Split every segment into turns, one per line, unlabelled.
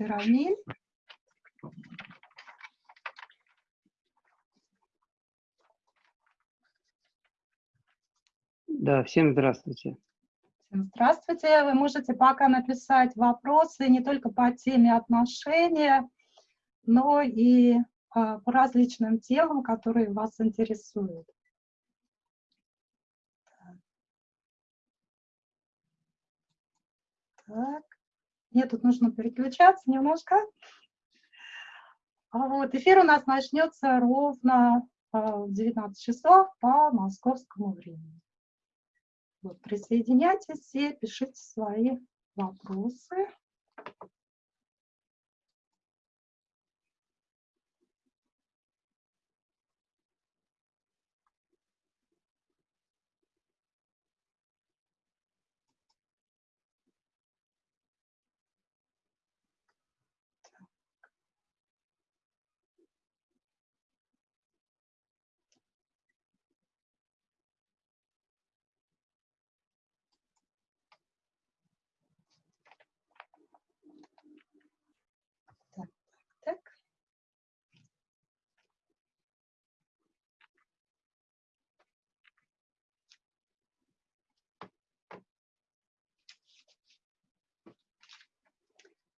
здравствуйте, Равнин.
Да, всем здравствуйте.
Всем здравствуйте. Вы можете пока написать вопросы не только по теме отношения, но и а, по различным темам, которые вас интересуют. Так. Мне тут нужно переключаться немножко. А вот, эфир у нас начнется ровно в 19 часов по московскому времени. Вот, присоединяйтесь и пишите свои вопросы.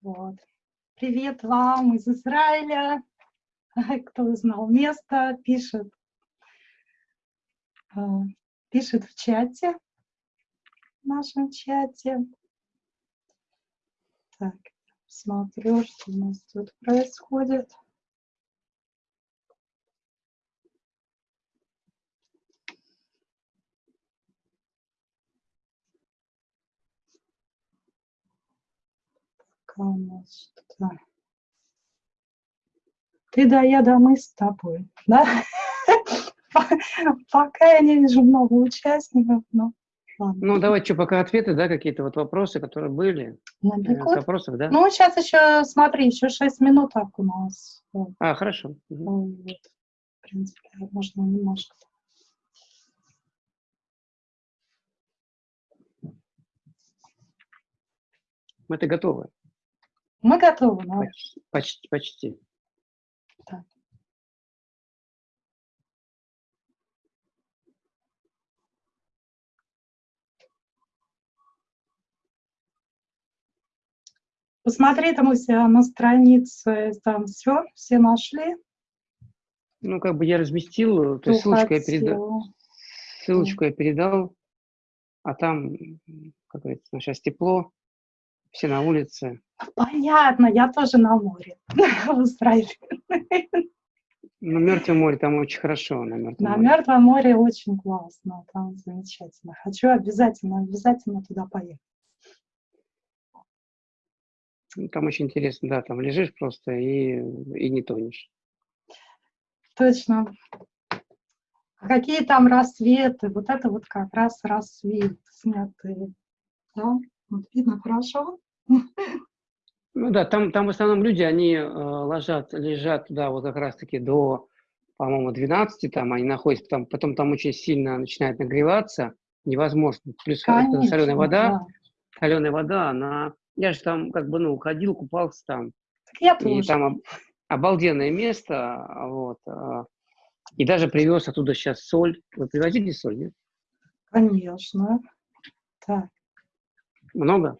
Вот. Привет вам из Израиля. Кто узнал место, пишет, а, пишет в чате, в нашем чате. Так, смотрю, что у нас тут происходит. Что Ты да, я да, мы с тобой. Да? Пока я не вижу много участников, но
Ладно. Ну, давайте что, пока ответы, да, какие-то вот вопросы, которые были.
Набегут. Вопросов, да? Ну, сейчас еще, смотри, еще 6 минуток у нас.
А, хорошо.
Вот. В принципе, можно немножко.
Мы-то готовы.
Мы готовы, да?
Почти, почти. почти. Так.
Посмотри там у себя на странице, там все, все нашли.
Ну, как бы я разместил, то есть ссылочку я передал, ссылочку я передал, а там, как говорится, сейчас тепло, все на улице.
Понятно, я тоже на море в Израиле.
На Мертвом море там очень хорошо. На Мертвом,
на
море.
Мертвом море очень классно, там замечательно. Хочу обязательно, обязательно туда поехать.
Ну, там очень интересно, да, там лежишь просто и, и не тонешь.
Точно. А какие там рассветы? Вот это вот как раз рассвет снятый. Да? Вот видно хорошо?
Ну да, там, там в основном люди, они э, ложат, лежат туда вот как раз-таки до, по-моему, 12, там они находятся, там, потом там очень сильно начинает нагреваться, невозможно. Плюс
Конечно,
соленая вода,
да.
соленая вода, она... Я же там как бы, ну, ходил, купался там.
Так я
И
тоже.
там об- обалденное место, вот. а, И даже привез оттуда сейчас соль. Вы привозите соль, нет?
Конечно. Так.
Много?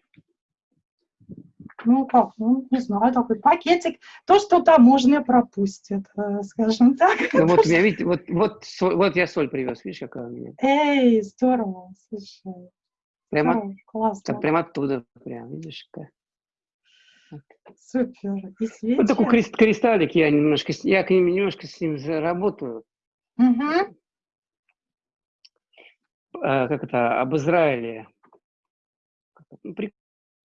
Ну как, ну не знаю, такой пакетик, то, что таможня пропустит, э, скажем так.
Ну вот меня, видите, вот, вот, вот я соль привез, видишь, какая у меня.
Эй, здорово, слушай.
Прямо,
здорово, классно,
так, прямо оттуда, прям, видишь, какая.
супер. И свечи.
Вот такой крест- кристаллик, я немножко, я к ним немножко с ним заработаю.
Мгм.
А, как это, об Израиле. Ну,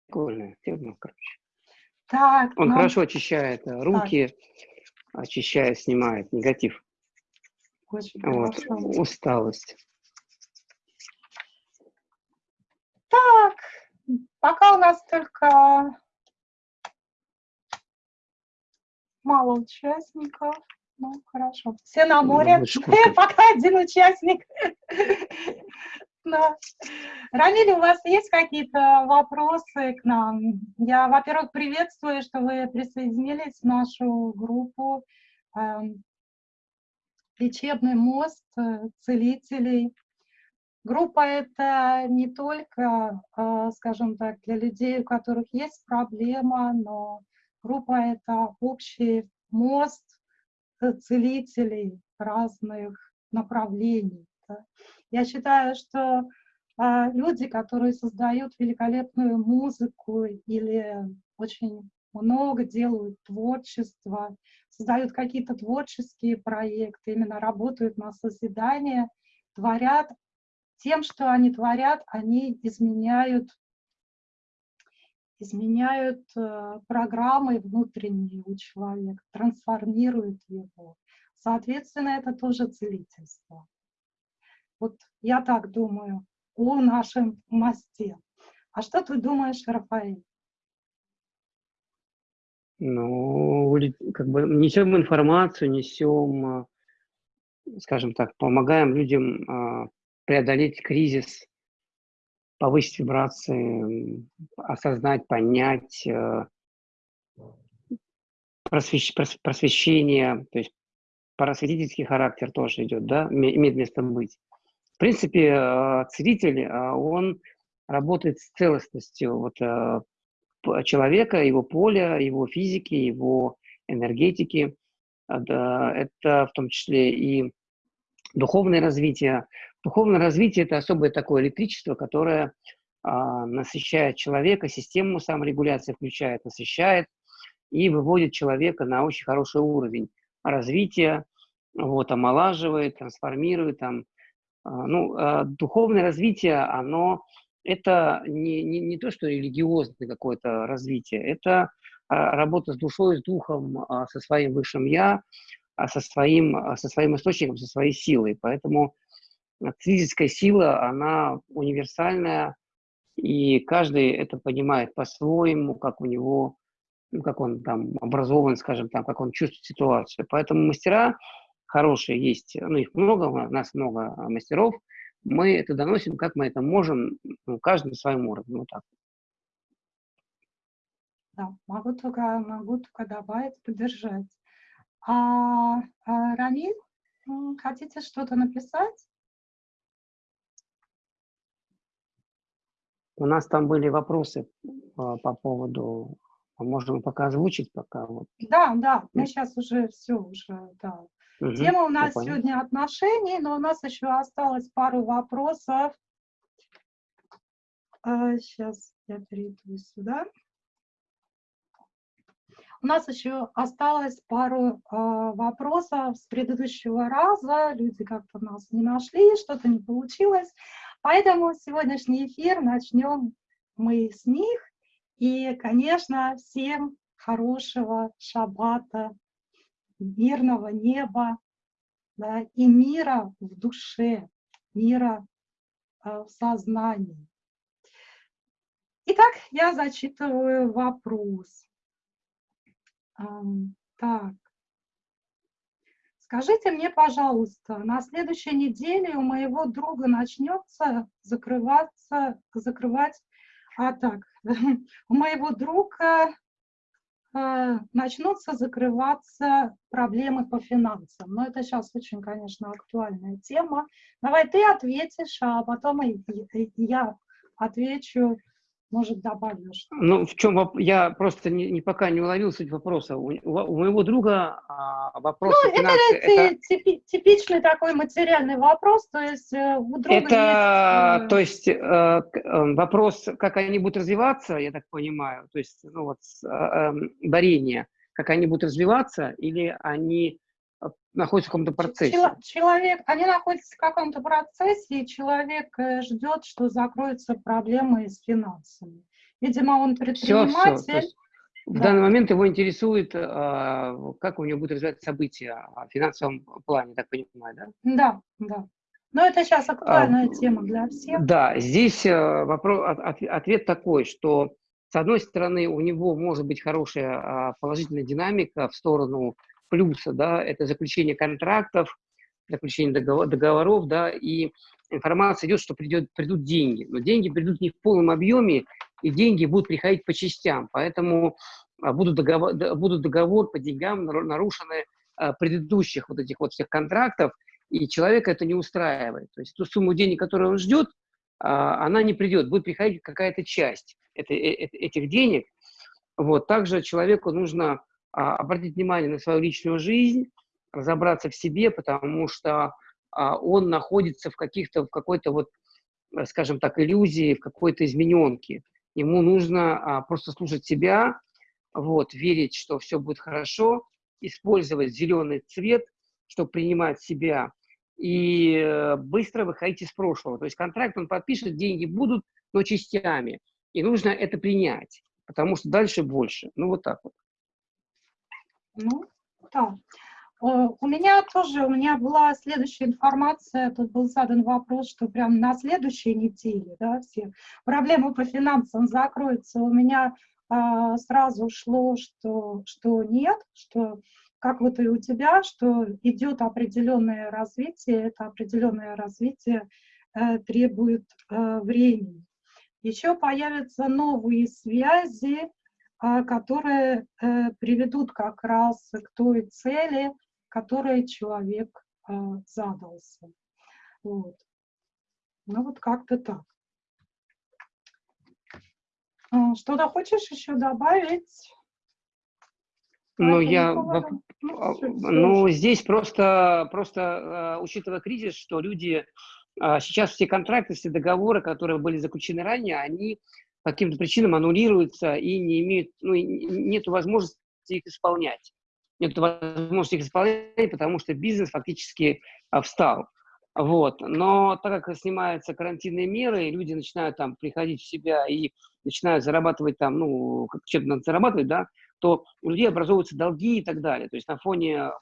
прикольная тема, короче.
Так,
Он
ну,
хорошо очищает э, руки, очищает, снимает негатив.
очень
Вот,
хорошо.
усталость.
Так, пока у нас только мало участников. Ну, хорошо. Все на
Ну,
море.
куртка.
Пока один участник. Да. Рамиль, у вас есть какие-то вопросы к нам? Я, во-первых, приветствую, что вы присоединились в нашу группу эм, «Лечебный мост целителей». Группа это не только, э, скажем так, для людей, у которых есть проблема, но группа это общий мост целителей разных направлений. Я считаю, что а, люди, которые создают великолепную музыку или очень много делают творчества, создают какие-то творческие проекты, именно работают на созидание, творят тем, что они творят, они изменяют, изменяют э, программы внутренние у человека, трансформируют его. Соответственно, это тоже целительство. Вот я так думаю о нашем мосте. А что ты думаешь, Рафаэль?
Ну, как бы несем информацию, несем, а, скажем так, помогаем людям а, преодолеть кризис, повысить вибрации, осознать, понять, э, просвещ- прос- просвещение, то есть просветительский характер тоже идет, да, име- имеет место быть. В принципе, э, целитель, э, он работает с целостностью вот, э, человека, его поля, его физики, его энергетики. А, Это в том числе и духовное развитие. Духовное развитие – это особое такое электричество, которое а, насыщает человека, систему саморегуляции включает, насыщает и выводит человека на очень хороший уровень развития, вот, омолаживает, трансформирует. Там, ну, а, духовное развитие, оно это не, не, не то, что религиозное какое-то развитие, это а, работа с душой, с духом, а, со своим высшим я, а, со своим, а, со своим источником, со своей силой. Поэтому а, физическая сила, она универсальная, и каждый это понимает по-своему, как у него, ну, как он там образован, скажем так, как он чувствует ситуацию. Поэтому мастера хорошие есть, ну, их много, у нас много а, мастеров, мы это доносим, как мы это можем, ну, каждый на своем уровне, вот так.
Да, могу только, могу только добавить, поддержать. А, а, Рамиль, хотите что-то написать?
У нас там были вопросы а, по поводу, а можем пока озвучить пока вот.
Да, да, мы сейчас уже все уже, да. Угу, Тема у нас сегодня отношений, но у нас еще осталось пару вопросов. А, сейчас я перейду сюда. У нас еще осталось пару э, вопросов с предыдущего раза. Люди как-то нас не нашли, что-то не получилось. Поэтому сегодняшний эфир начнем мы с них. И, конечно, всем хорошего шаббата, мирного неба да, и мира в душе, мира э, в сознании. Итак, я зачитываю вопрос. Так. Скажите мне, пожалуйста, на следующей неделе у моего друга начнется закрываться, закрывать, а так, у моего друга начнутся закрываться проблемы по финансам. Но это сейчас очень, конечно, актуальная тема. Давай ты ответишь, а потом я отвечу может, добавишь?
Ну, в чем я просто не, не пока не уловил суть вопроса. У, у моего друга а, вопрос ну,
финансы, это, это типичный такой материальный вопрос, то есть э, у друга
это, есть... Э, то есть э, вопрос, как они будут развиваться, я так понимаю, то есть ну вот э, дарение, как они будут развиваться, или они находится в каком-то процессе.
Человек, они находятся в каком-то процессе, и человек э, ждет, что закроются проблемы с финансами. Видимо, он предприниматель. Все, все.
В данный момент его интересует, а, как у него будут развиваться события в финансовом плане, так понимаю, да?
Да, да. Но это сейчас актуальная а, тема для всех.
Да, здесь э, вопрос, ответ такой, что с одной стороны у него может быть хорошая а, положительная динамика в сторону плюса, да, это заключение контрактов, заключение договор, договоров, да, и информация идет, что придет, придут деньги. Но деньги придут не в полном объеме, и деньги будут приходить по частям. Поэтому а, будут договор, будут договор по деньгам нарушены а, предыдущих вот этих вот всех контрактов, и человека это не устраивает. То есть ту сумму денег, которую он ждет, а, она не придет, будет приходить какая-то часть э, этих денег. Вот. Также человеку нужно обратить внимание на свою личную жизнь, разобраться в себе, потому что а, он находится в каких-то, в какой-то вот, э, скажем так, иллюзии, в какой-то измененке. Ему нужно а, просто слушать себя, вот, верить, что все будет хорошо, использовать зеленый цвет, чтобы принимать себя, и э, быстро выходить из прошлого. То есть контракт он подпишет, деньги будут, но частями. И нужно это принять, потому что дальше больше. Ну, вот так вот.
Ну, да. У меня тоже, у меня была следующая информация, тут был задан вопрос, что прям на следующей неделе, да, все проблемы по финансам закроются. У меня а, сразу шло, что, что нет, что как вот и у тебя, что идет определенное развитие, это определенное развитие э, требует э, времени. Еще появятся новые связи, которые э, приведут как раз к той цели, которой человек а, задался. Вот. Ну вот как-то так. А, что-то хочешь еще добавить?
Ну, я, ну, ну, здесь просто, просто, учитывая кризис, что люди, сейчас все контракты, все договоры, которые были заключены ранее, они по каким-то причинам аннулируются и не имеют, ну, нет возможности их исполнять. Нет возможности их исполнять, потому что бизнес фактически а, встал. Вот. Но так как снимаются карантинные меры, и люди начинают там приходить в себя и начинают зарабатывать там, ну, чем-то надо зарабатывать, да, то у людей образовываются долги и так далее. То есть на фоне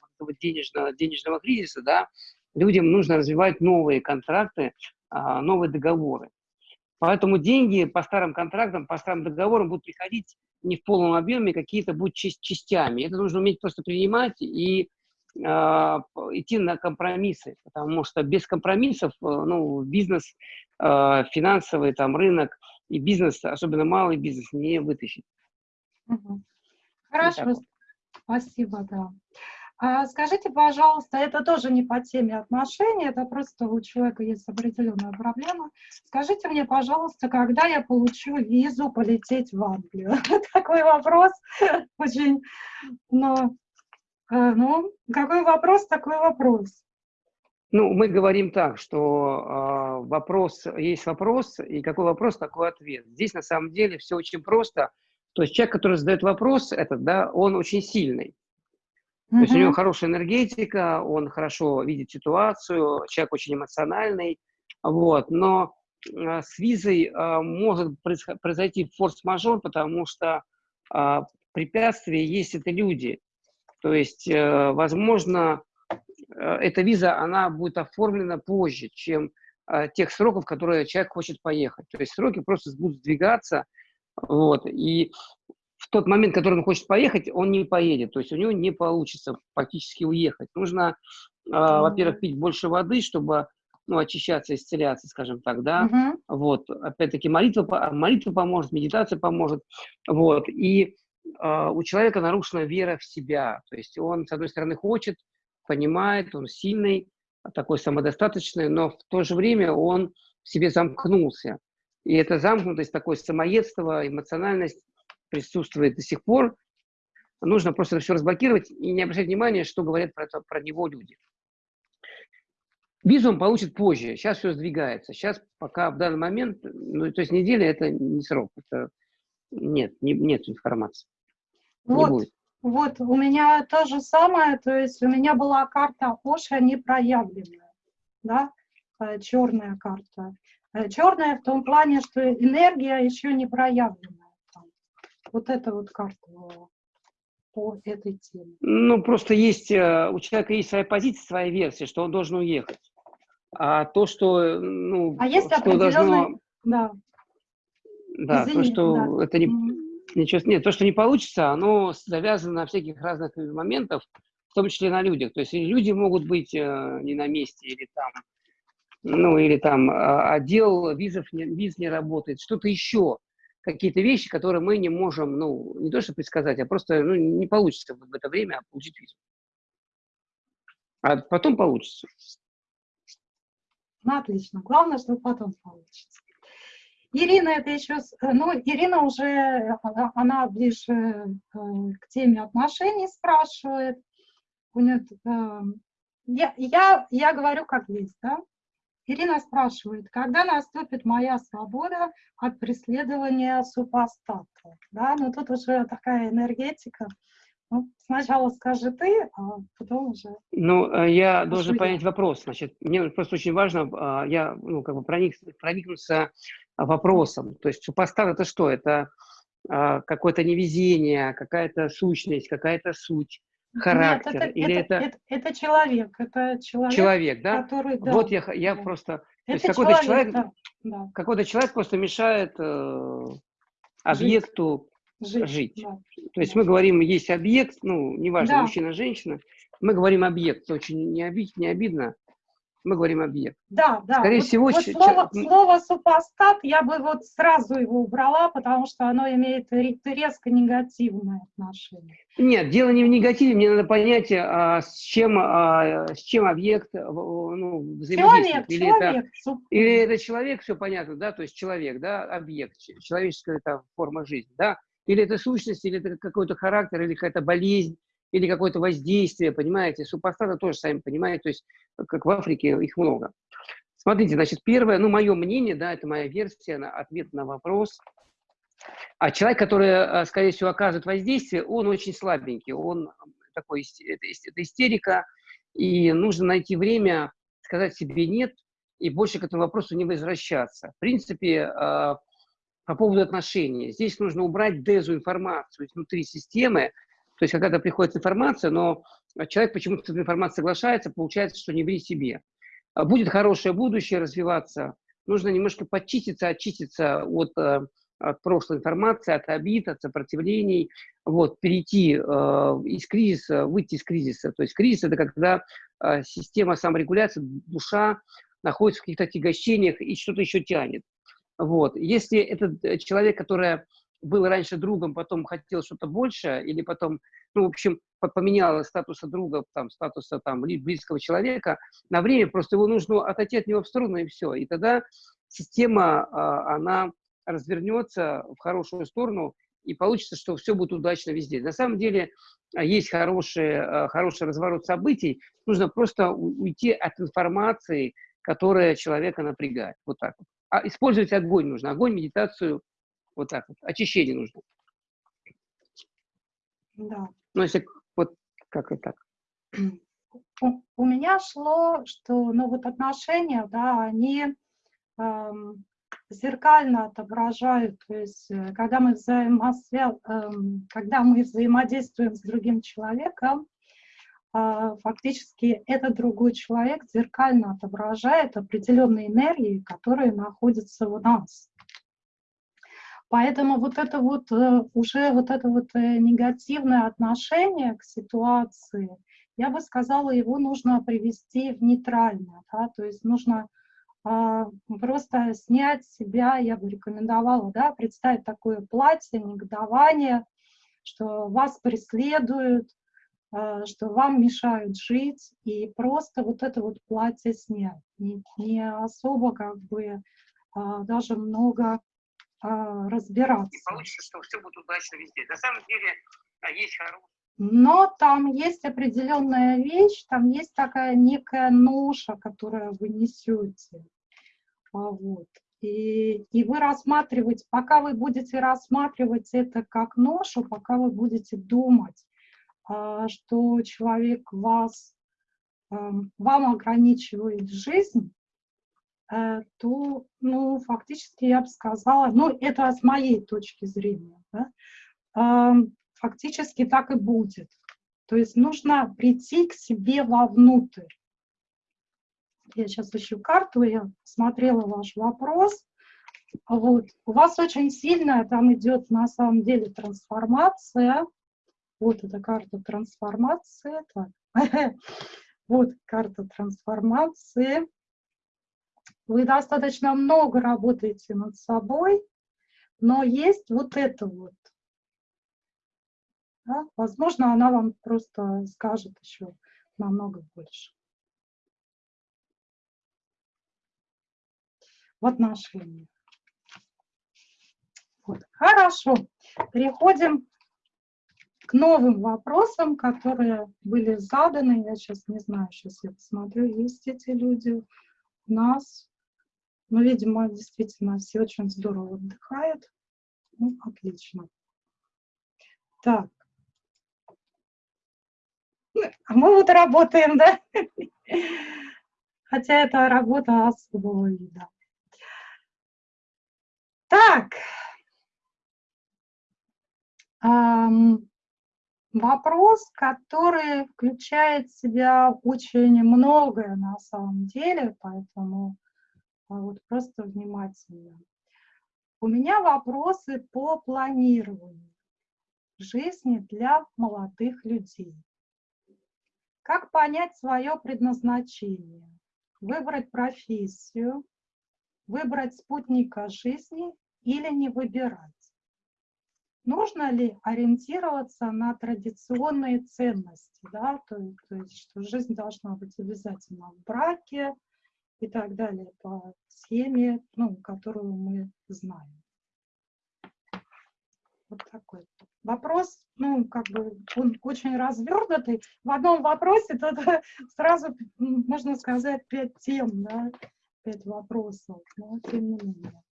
денежного, денежного кризиса, да, людям нужно развивать новые контракты, а, новые договоры. Поэтому деньги по старым контрактам, по старым договорам будут приходить не в полном объеме, какие-то будут частями. Это нужно уметь просто принимать и э, идти на компромиссы, потому что без компромиссов э, ну, бизнес э, финансовый, там, рынок и бизнес, особенно малый бизнес, не вытащить.
Хорошо, спасибо, да. А скажите, пожалуйста, это тоже не по теме отношений, это просто у человека есть определенная проблема. Скажите мне, пожалуйста, когда я получу визу полететь в Англию? Такой вопрос очень, но Э, ну, какой вопрос, такой вопрос.
Ну, мы говорим так, что э, вопрос есть вопрос, и какой вопрос, такой ответ. Здесь на самом деле все очень просто. То есть человек, который задает вопрос, этот, да, он очень сильный. То есть у него хорошая энергетика, он хорошо видит ситуацию, человек очень эмоциональный, вот. Но э, с визой э, может произойти форс-мажор, потому что э, препятствие есть это люди. То есть, э, возможно, э, эта виза, она будет оформлена позже, чем э, тех сроков, которые человек хочет поехать. То есть сроки просто будут сдвигаться, вот, и в тот момент, который он хочет поехать, он не поедет, то есть у него не получится практически уехать. Нужно, э, во-первых, пить больше воды, чтобы ну, очищаться, исцеляться, скажем так, да, uh-huh. вот, опять-таки молитва, молитва поможет, медитация поможет, вот, и э, у человека нарушена вера в себя, то есть он, с одной стороны, хочет, понимает, он сильный, такой самодостаточный, но в то же время он в себе замкнулся, и эта замкнутость, такое самоедство, эмоциональность присутствует до сих пор, нужно просто все разблокировать и не обращать внимания, что говорят про, это, про него люди. Визу он получит позже, сейчас все сдвигается. Сейчас пока в данный момент, ну, то есть неделя это не срок, это нет, не, нет информации.
Вот, не будет. вот, у меня то же самое, то есть у меня была карта Оша непроявленная, да, э, черная карта. Э, черная в том плане, что энергия еще не проявленная. Вот это вот карта по этой теме.
Ну, просто есть, э, у человека есть своя позиция, своя версия, что он должен уехать. А то, что, ну,
а есть что должно... Да.
Да, Извини, то, что да. это не... Ничего, нет, то, что не получится, оно завязано на всяких разных моментах, в том числе на людях. То есть люди могут быть э, не на месте, или там, ну, или там а, отдел визов, не, виз не работает, что-то еще, какие-то вещи, которые мы не можем, ну, не то что предсказать, а просто ну, не получится в это время получить визу. А потом получится.
Ну, отлично. Главное, чтобы потом получится. Ирина, это еще, э, ну, Ирина уже, э, она ближе э, к теме отношений спрашивает. У нее, я, я, я говорю как есть, да? Ирина спрашивает, когда наступит моя свобода от преследования супостата? Да, ну тут уже такая энергетика. Ну, сначала скажи ты, а потом уже...
Ну, э, я должен понять вопрос. Значит, мне просто очень важно, а, я, ну, как бы проник, проникнуться вопросом. То есть супостат – это что? Это а, какое-то невезение, какая-то сущность, какая-то суть, характер? Нет, это,
или это, это... Это, это человек, это человек,
человек да? который... Да, вот я, я да. просто... То есть какой-то человек, да, да. какой-то человек просто мешает э, объекту жить. жить. Да. То есть мы говорим, есть объект, ну, неважно, да. мужчина, женщина, мы говорим объект, очень не, обид, не обидно, мы говорим объект.
Да, да.
Скорее вот, всего...
Вот слово, слово супостат я бы вот сразу его убрала, потому что оно имеет резко негативное отношение.
Нет, дело не в негативе, мне надо понять, а, с, чем, а, с чем объект ну, взаимодействует.
Человек, или, человек,
это, или это человек, все понятно, да, то есть человек, да, объект, человеческая это форма жизни, да, или это сущность, или это какой-то характер, или какая-то болезнь, или какое-то воздействие, понимаете? Супостаты тоже, сами понимаете, то есть, как в Африке, их много. Смотрите, значит, первое, ну, мое мнение, да, это моя версия, на, ответ на вопрос. А человек, который, э, скорее всего, оказывает воздействие, он очень слабенький, он такой, это, истерика, и нужно найти время сказать себе «нет», и больше к этому вопросу не возвращаться. В принципе, э, по поводу отношений. Здесь нужно убрать дезинформацию внутри системы. То есть, когда приходит информация, но человек почему-то с этой информацией соглашается, получается, что не ври себе. А будет хорошее будущее развиваться, нужно немножко почиститься, очиститься от, э, от прошлой информации, от обид, от сопротивлений, вот, перейти э, из кризиса, выйти из кризиса. То есть кризис – это когда э, система саморегуляции, душа находится в каких-то отягощениях и что-то еще тянет. Вот. Если этот э, человек, который был раньше другом, потом хотел что-то больше, или потом, ну, в общем, поменял статуса друга, там, статуса там, близкого человека, на время просто его нужно отойти от него в сторону, и все. И тогда система, а, она развернется в хорошую сторону, и получится, что все будет удачно везде. На самом деле а, есть хороший, а, хороший разворот событий, нужно просто уйти от информации, которая человека напрягает. Вот так вот. А использовать огонь нужно. Огонь, медитацию, вот так вот. Очищение нужно.
Да.
Ну, если вот как и так.
У, у меня шло, что ну, вот отношения, да, они эм, зеркально отображают, то есть э, когда мы, взаимосвя... Эм, когда мы взаимодействуем с другим человеком, э, фактически этот другой человек зеркально отображает определенные энергии, которые находятся у нас. Поэтому вот это вот э, уже вот это вот негативное отношение к ситуации, я бы сказала, его нужно привести в нейтральное, да, то есть нужно а, просто снять себя, я бы рекомендовала, да, представить такое платье, негодование, что вас преследуют, а, что вам мешают жить, и просто вот это вот платье снять. Не, не особо как бы а, даже много разбираться. И
получится, что все будет удачно везде. На самом деле есть хорошие
но там есть определенная вещь, там есть такая некая ноша, которую вы несете. А, вот. И, и вы рассматриваете, пока вы будете рассматривать это как ношу, пока вы будете думать, а, что человек вас, эм, вам ограничивает жизнь, то, ну, фактически я бы сказала, ну, это с моей точки зрения, да, фактически так и будет. То есть нужно прийти к себе вовнутрь. Я сейчас ищу карту, я смотрела ваш вопрос. Вот. У вас очень сильная там идет на самом деле трансформация. Вот эта карта трансформации. Вот карта трансформации. Вы достаточно много работаете над собой, но есть вот это вот. Да? Возможно, она вам просто скажет еще намного больше. в отношениях. Вот. Хорошо. Переходим к новым вопросам, которые были заданы. Я сейчас не знаю, сейчас я посмотрю, есть эти люди у нас. Ну, видимо, действительно все очень здорово отдыхают. Ну, отлично. Так. А мы вот работаем, да? Хотя это работа особого вида. Так, вопрос, который включает в себя очень многое на самом деле, поэтому вот просто внимательно. У меня вопросы по планированию жизни для молодых людей. Как понять свое предназначение? Выбрать профессию, выбрать спутника жизни или не выбирать. Нужно ли ориентироваться на традиционные ценности, да, то, то есть, что жизнь должна быть обязательно в браке и так далее по схеме, ну, которую мы знаем. Вот такой вопрос, ну, как бы он очень развернутый. В одном вопросе тут сразу, можно сказать, пять тем, да, пять вопросов, но тем не менее.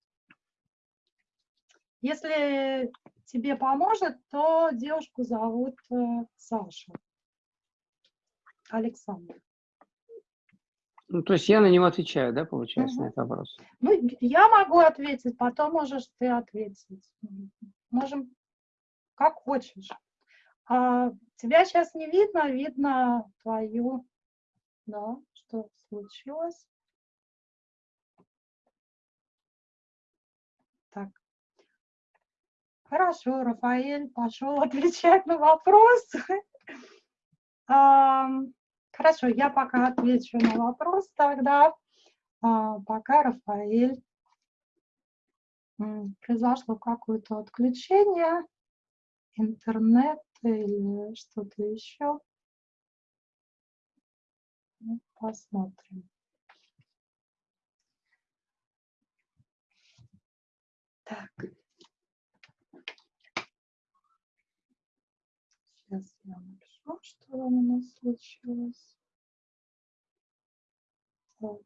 Если тебе поможет, то девушку зовут э, Саша. Александр.
Ну, то есть я на него отвечаю, да, получается, угу. на этот вопрос?
Ну, я могу ответить, потом можешь ты ответить. Можем, как хочешь. А, тебя сейчас не видно, видно твою, да, что случилось. Так. Хорошо, Рафаэль пошел отвечать на вопрос. Хорошо, я пока отвечу на вопрос тогда. А, пока Рафаэль произошло какое-то отключение, интернет или что-то еще. Ну, посмотрим. Так. Сейчас я напишу, что у нас случилось. Так.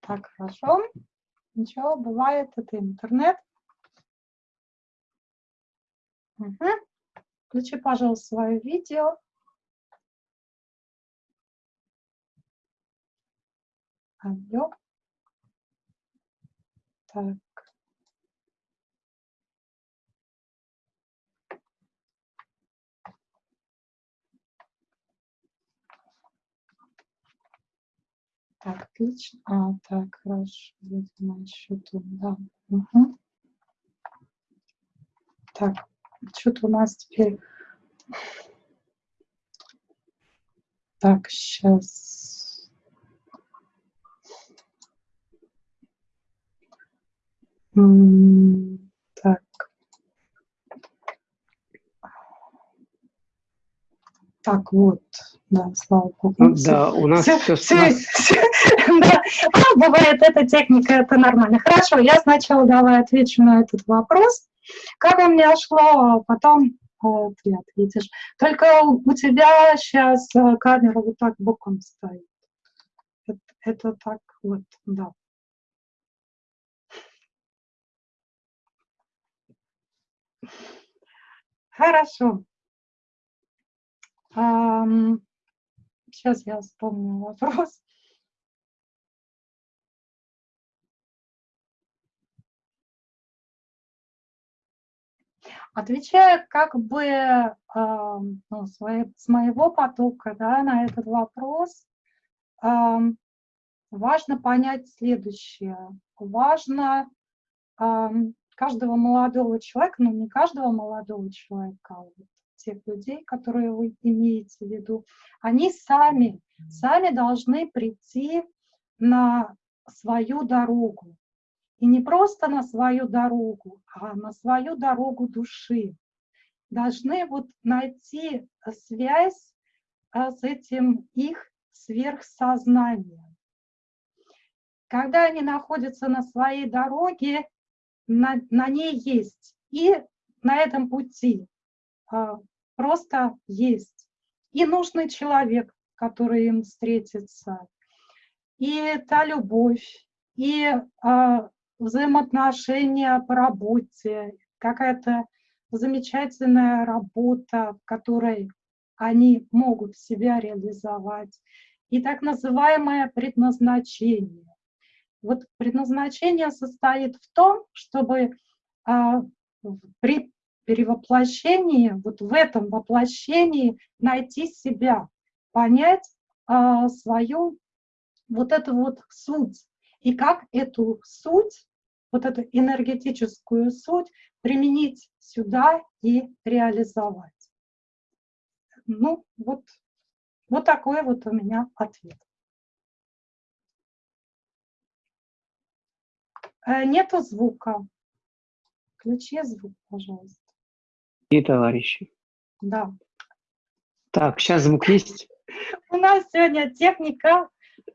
Так, хорошо. Ничего, бывает, это интернет. Угу. Включи, пожалуйста, свое видео. Алло. Так. Так, отлично. А, так, хорошо. Видимо, еще тут, да. Угу. Так, что-то у нас теперь... Так, сейчас. Так. Так, вот, да, слава богу.
Ну, да, у нас все, все, все,
да, бывает эта техника, это нормально. Хорошо, я сначала давай отвечу на этот вопрос. Как у меня шло, а потом вот, ты ответишь. Только у тебя сейчас э, камера вот так боком стоит. Это, это так вот, да. Хорошо. Сейчас я вспомню вопрос. Отвечая как бы ну, с моего потока да, на этот вопрос, важно понять следующее. Важно каждого молодого человека, ну не каждого молодого человека, а вот тех людей, которые вы имеете в виду, они сами, сами должны прийти на свою дорогу. И не просто на свою дорогу, а на свою дорогу души. Должны вот найти связь а, с этим их сверхсознанием. Когда они находятся на своей дороге, на, на ней есть. И на этом пути а, просто есть. И нужный человек, который им встретится. И та любовь, и а, взаимоотношения по работе, какая-то замечательная работа, в которой они могут себя реализовать, и так называемое предназначение. Вот предназначение состоит в том, чтобы а, при перевоплощении, вот в этом воплощении найти себя, понять а, свою вот эту вот суть, и как эту суть, вот эту энергетическую суть применить сюда и реализовать. Ну, вот, вот такой вот у меня ответ. Нету звука. Включи звук, пожалуйста.
И товарищи.
Да.
Так, сейчас звук есть?
У нас сегодня техника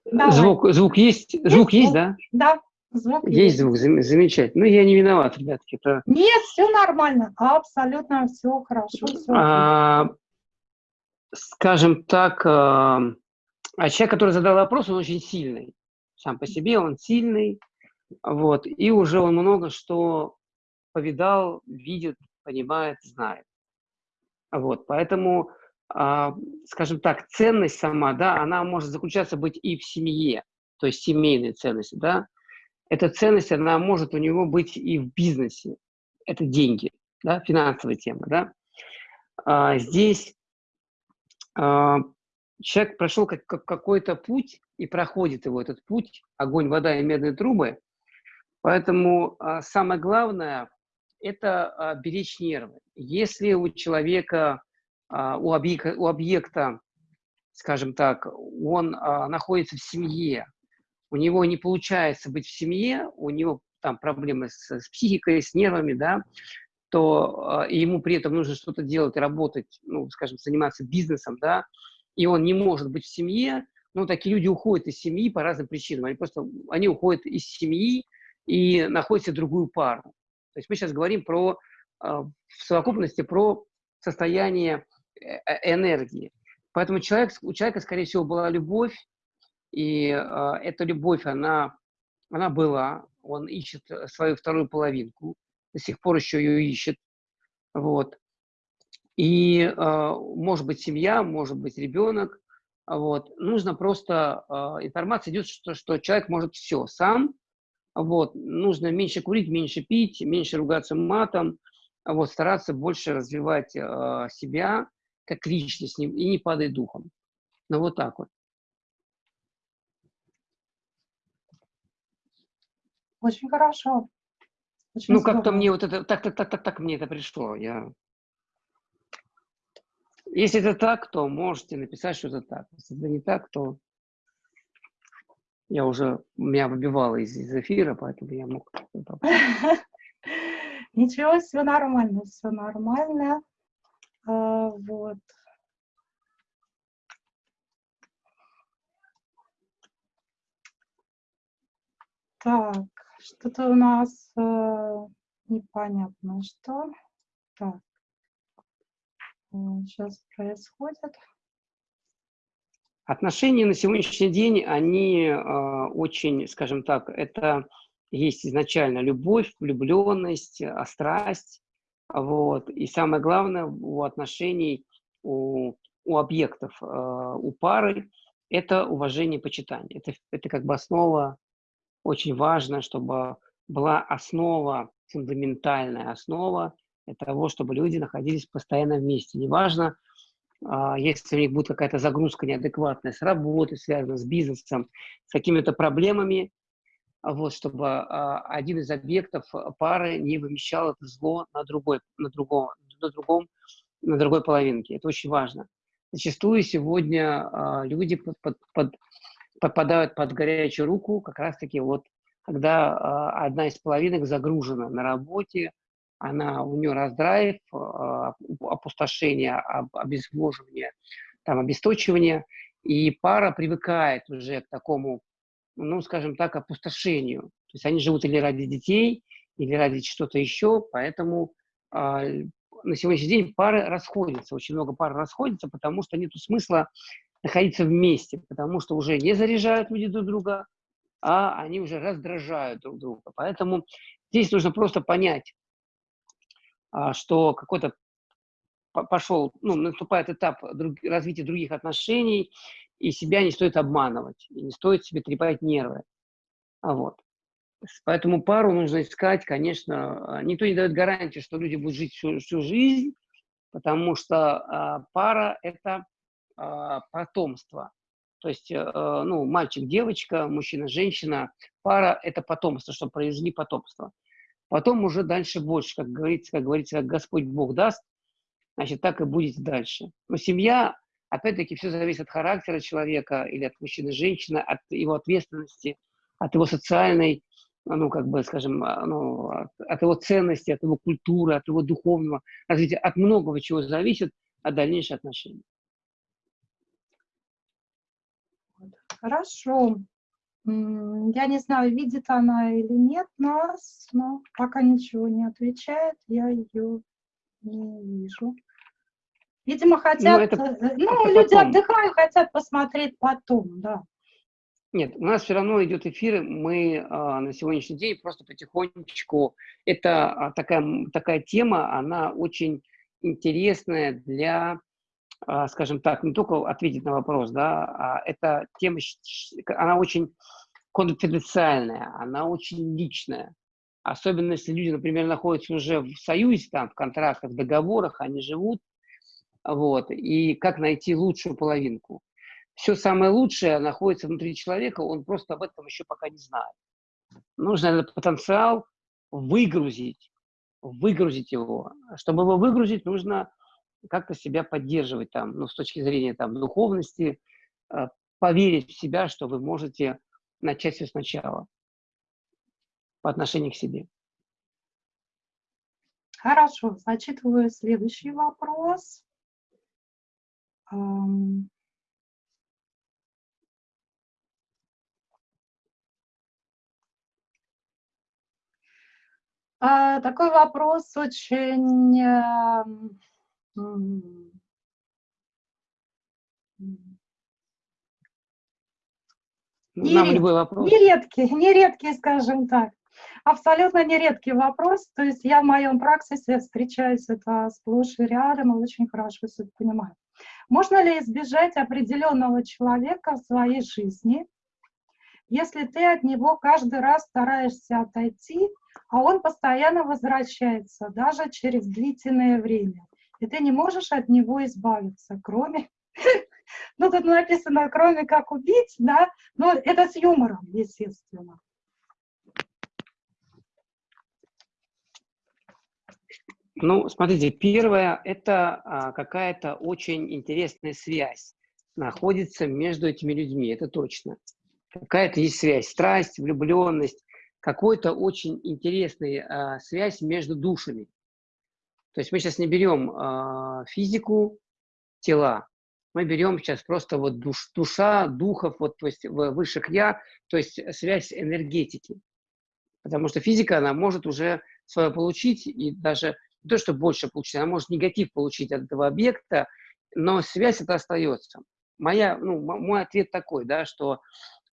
Давай. Звук, звук есть? есть звук есть, да?
Да, звук
есть. Есть звук, замечательно. Ну, я не виноват, ребятки. Это...
Нет, все нормально, абсолютно все хорошо. Все
а, скажем так, а, а человек, который задал вопрос, он очень сильный. Сам по себе он сильный, вот, и уже он много что повидал, видит, понимает, знает. Вот, поэтому а, скажем так, ценность сама, да, она может заключаться быть и в семье, то есть семейные ценности, да. Эта ценность, она может у него быть и в бизнесе. Это деньги, да, финансовая тема, да. А, здесь а, человек прошел как, как какой-то путь и проходит его этот путь, огонь, вода и медные трубы. Поэтому а, самое главное – это а, беречь нервы. Если у человека а, у объекта, у объекта, скажем так, он находится в семье, у него не получается быть в семье, у него там проблемы с, с психикой, с нервами, да, то э, ему при этом нужно что-то делать, работать, ну, скажем, заниматься бизнесом, да, и он не может быть в семье, ну, такие люди уходят из семьи по разным причинам. Они просто, они уходят из семьи и находят себе другую пару. То есть мы сейчас говорим про, а, в совокупности про состояние э, э, энергии. Поэтому человек, у человека, скорее всего, была любовь, и э, эта любовь, она, она была, он ищет свою вторую половинку, до сих пор еще ее ищет, вот. И э, может быть семья, может быть ребенок, вот. Нужно просто, э, информация идет, что, что человек может все сам, вот. Нужно меньше курить, меньше пить, меньше ругаться матом, вот, стараться больше развивать э, себя как личность и не падать духом. Ну, вот так вот.
Очень хорошо.
Очень ну, как-то мне вот это, так, так, так, так, так мне это пришло. Я... Если это так, то можете написать, что это так. Если это не так, то я уже, меня выбивало из, из эфира, поэтому я мог...
Ничего, все нормально, все нормально. А, вот. Так, что-то у нас э, непонятно, что. Так, сейчас происходит.
Отношения на сегодняшний день, они э, очень, скажем так, это есть изначально любовь, влюбленность, а страсть. Вот. И самое главное у отношений, у, у объектов, э, у пары, это уважение, почитание. Это, это как бы основа, очень важно, чтобы была основа, фундаментальная основа для того, чтобы люди находились постоянно вместе. Неважно, если у них будет какая-то загрузка неадекватная с работой, связанная с бизнесом, с какими-то проблемами, вот, чтобы а, один из объектов а, пары не вымещал это зло на другой, на другом, на другом, на другой половинке. Это очень важно. Зачастую сегодня а, люди под, под, под, попадают под горячую руку как раз-таки вот, когда а, одна из половинок загружена на работе, она, у нее раздрайв, а, опустошение, об, обезвоживание, там, обесточивание, и пара привыкает уже к такому ну, скажем так, опустошению. То есть они живут или ради детей, или ради что-то еще, поэтому э, на сегодняшний день пары расходятся, очень много пар расходятся, потому что нет смысла находиться вместе, потому что уже не заряжают люди друг друга, а они уже раздражают друг друга. Поэтому здесь нужно просто понять, а, что какой-то пошел, ну, наступает этап друг, развития других отношений, и себя не стоит обманывать, и не стоит себе трепать нервы. А вот. Поэтому пару нужно искать, конечно, а, никто не дает гарантии, что люди будут жить всю, всю жизнь, потому что а, пара – это а, потомство. То есть, а, ну, мальчик-девочка, мужчина-женщина, пара – это потомство, чтобы произвели потомство. Потом уже дальше больше, как говорится, как говорится, как Господь Бог даст, значит, так и будет дальше. Но семья Опять-таки, все зависит от характера человека или от мужчины, женщины, от его ответственности, от его социальной, ну, как бы, скажем, а, ну, от его ценности, от его культуры, от его духовного развития, от многого чего зависит от дальнейших отношений.
Хорошо. Я не знаю, видит она или нет нас, но пока ничего не отвечает, я ее не вижу. Видимо, ну, хотят, ну, это, э, ну это люди потом. отдыхают, хотят посмотреть потом, да.
Нет, у нас все равно идет эфир, мы а, на сегодняшний день просто потихонечку, это а, такая, такая тема, она очень интересная для, а, скажем так, не только ответить на вопрос, да, а эта тема, она очень конфиденциальная, она очень личная. Особенно если люди, например, находятся уже в союзе, там, в контрактах, в договорах, они живут, вот, и как найти лучшую половинку. Все самое лучшее находится внутри человека, он просто об этом еще пока не знает. Нужно этот потенциал выгрузить, выгрузить его. Чтобы его выгрузить, нужно как-то себя поддерживать там, ну, с точки зрения там, духовности, э, поверить в себя, что вы можете начать все сначала по отношению к себе.
Хорошо, зачитываю следующий вопрос. А, такой вопрос очень Э,
Нам любой вопрос.
Нередкий, нередкий, скажем так. Абсолютно нередкий вопрос. То есть я в моем практике встречаюсь это сплошь и рядом и очень хорошо все понимаю. Можно ли избежать определенного человека в своей жизни, если ты от него каждый раз стараешься отойти, а он постоянно возвращается, даже через длительное время, и ты не можешь от него избавиться, кроме ну, тут написано, кроме как убить, да, но это с юмором, естественно.
Ну, смотрите, первое – это а, какая-то очень интересная связь находится между этими людьми, это точно. Какая-то есть связь, страсть, влюбленность, какой-то очень интересная а, связь между душами. То есть мы сейчас не берем а, физику тела, мы берем сейчас просто вот душ, душа, духов, вот, то есть высших я, то есть связь энергетики. Потому что физика, она может уже свое получить, и даже не то, что больше получить, она может негатив получить от этого объекта, но связь это остается. Моя, ну, мой ответ такой, да, что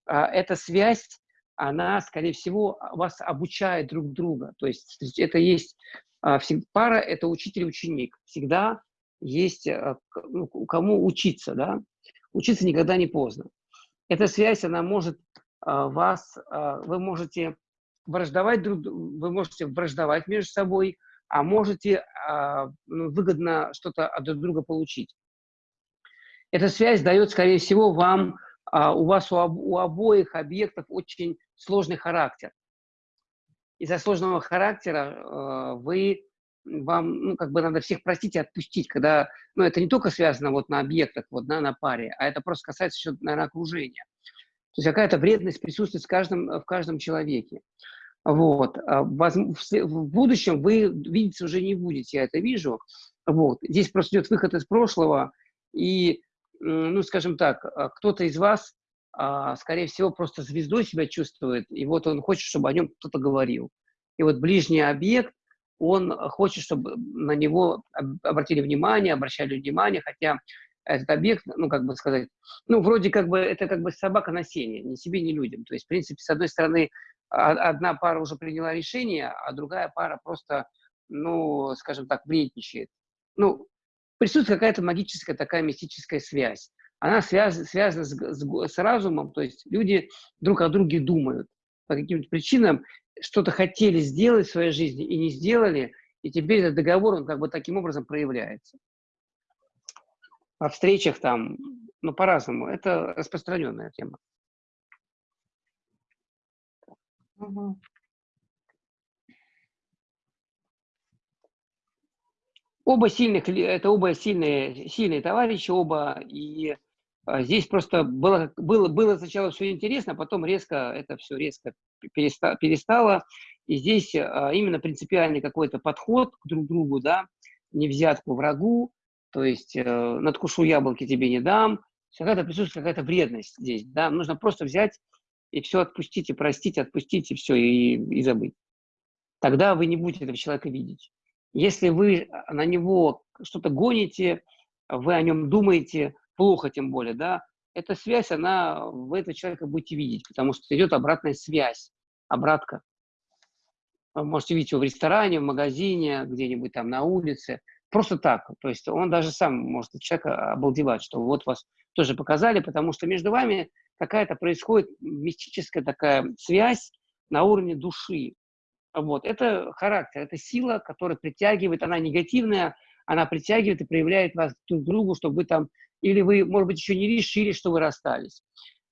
а, эта связь, она, скорее всего, вас обучает друг друга. То есть это есть а, пара, это учитель и ученик. Всегда есть э, ну, кому учиться, да, учиться никогда не поздно. Эта связь, она может а, вас, а, вы можете враждовать друг, вы можете враждовать между собой, а можете а, ну, выгодно что-то от друг друга получить. Эта связь дает, скорее всего, вам, у вас у обоих объектов очень сложный характер. Из-за сложного характера вы вам, ну, как бы надо всех простить и отпустить, когда, ну, это не только связано вот на объектах, вот, да, на паре, а это просто касается еще, наверное, окружения. То есть какая-то вредность присутствует в каждом, в каждом человеке. Вот. А в будущем вы видеть уже не будете, я это вижу. Вот. Здесь просто идет выход из прошлого, и, ну, скажем так, а, кто-то из вас, а, скорее всего, просто звездой себя чувствует, и вот он хочет, чтобы о нем кто-то говорил. И вот ближний объект, он хочет, чтобы на него обратили внимание, обращали внимание, хотя этот объект, ну, как бы сказать, ну, вроде как бы, это как бы собака на сене, ни себе, ни людям. То есть, в принципе, с одной стороны, одна пара уже приняла решение, а другая пара просто, ну, скажем так, вредничает. Ну, присутствует какая-то магическая такая мистическая связь. Она связ, связана с, с, с разумом, то есть люди друг о друге думают по каким-то причинам, что-то хотели сделать в своей жизни и не сделали, и теперь этот договор, он как бы таким образом проявляется. О встречах там, ну, по-разному. Это распространенная тема. Угу. Оба сильных, это оба сильные, сильные товарищи, оба, и здесь просто было, было, было сначала все интересно, а потом резко это все резко перестало, перестало и здесь а, именно принципиальный какой-то подход к друг другу, да, не взятку врагу, то есть э, надкушу яблоки тебе не дам, какая-то присутствует какая-то вредность здесь, да, нужно просто взять и все отпустить, и простить, отпустить, и все, и, и забыть. Тогда вы не будете этого человека видеть. Если вы на него что-то гоните, вы о нем думаете, плохо тем более, да, эта связь, она, вы этого человека будете видеть, потому что идет обратная связь, обратка. Вы можете видеть его в ресторане, в магазине, где-нибудь там на улице, просто так. То есть он даже сам может человека обалдевать, что вот вас тоже показали, потому что между вами какая-то происходит мистическая такая связь на уровне души. Вот. Это характер, это сила, которая притягивает, она негативная, она притягивает и проявляет вас друг к другу, чтобы вы там, или вы, может быть, еще не решили, что вы расстались.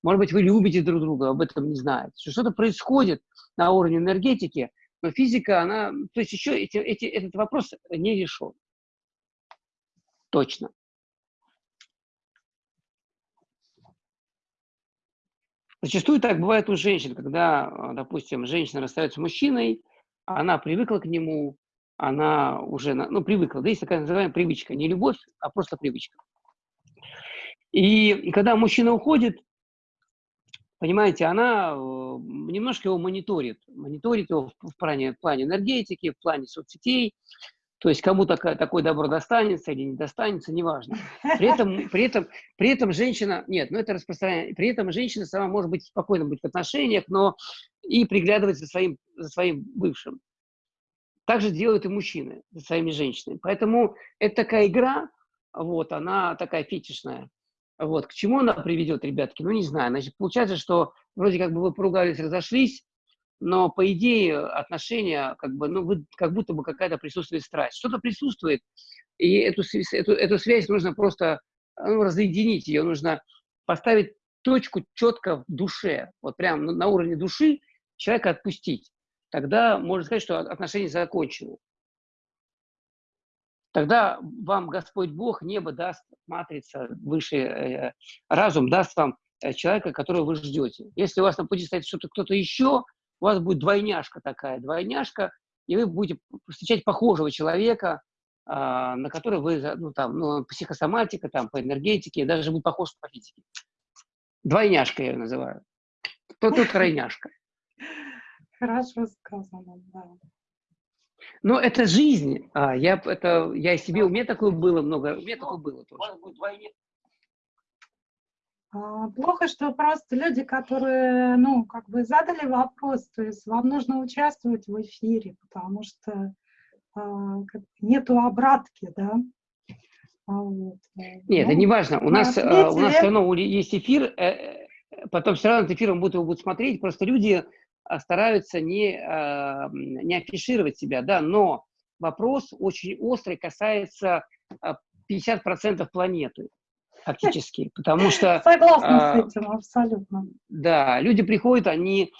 Может быть, вы любите друг друга, об этом не знаете. Что-то происходит на уровне энергетики, но физика, она, то есть еще эти, эти, этот вопрос не решен. Точно. Зачастую так бывает у женщин, когда, а, допустим, женщина расстается с мужчиной, она привыкла к нему, она уже, ну, привыкла. Да, есть такая называемая привычка. Не любовь, а просто привычка. И когда мужчина уходит, Понимаете, она э, немножко его мониторит. Мониторит его в плане, в плане энергетики, в плане соцсетей. То есть кому такое, такое добро достанется или не достанется, неважно. При этом, при этом, при этом женщина, нет, ну это распространение, при этом женщина сама может быть спокойно быть в отношениях, но и приглядывать за своим, за своим бывшим. Так же делают и мужчины за своими женщинами. Поэтому это такая игра, вот, она такая фетишная. Вот, к чему она приведет, ребятки? Ну, не знаю. Значит, получается, что вроде как бы вы поругались, разошлись, но по идее отношения, как бы, ну, вы, как будто бы какая-то присутствует страсть. Что-то присутствует, и эту, эту, эту связь нужно просто ну, разъединить, ее нужно поставить точку четко в душе, вот прям на уровне души человека отпустить. Тогда можно сказать, что отношения закончены тогда вам Господь Бог, небо даст, матрица, высший э, разум даст вам э, человека, которого вы ждете. Если у вас на пути стоит что-то кто-то еще, у вас будет двойняшка такая, двойняшка, и вы будете встречать похожего человека, э, на который вы, ну, там, ну, психосоматика, там, по энергетике, даже будет похож по физике. Двойняшка я ее называю. Кто тут тройняшка?
Хорошо сказано, да.
Но это жизнь. А, я, это, я и себе, у меня такое было много, у меня такое было тоже.
А, плохо, что просто люди, которые, ну, как бы задали вопрос, то есть вам нужно участвовать в эфире, потому что а, нету обратки, да.
А, вот. Нет, ну, это не важно. У нас, ответили. у нас все равно есть эфир, э, э, потом все равно этот эфир будут его будут смотреть, просто люди стараются не, а, не афишировать себя, да, но вопрос очень острый касается 50% а, планеты фактически, потому что...
Согласна с этим, абсолютно.
Да, люди приходят, они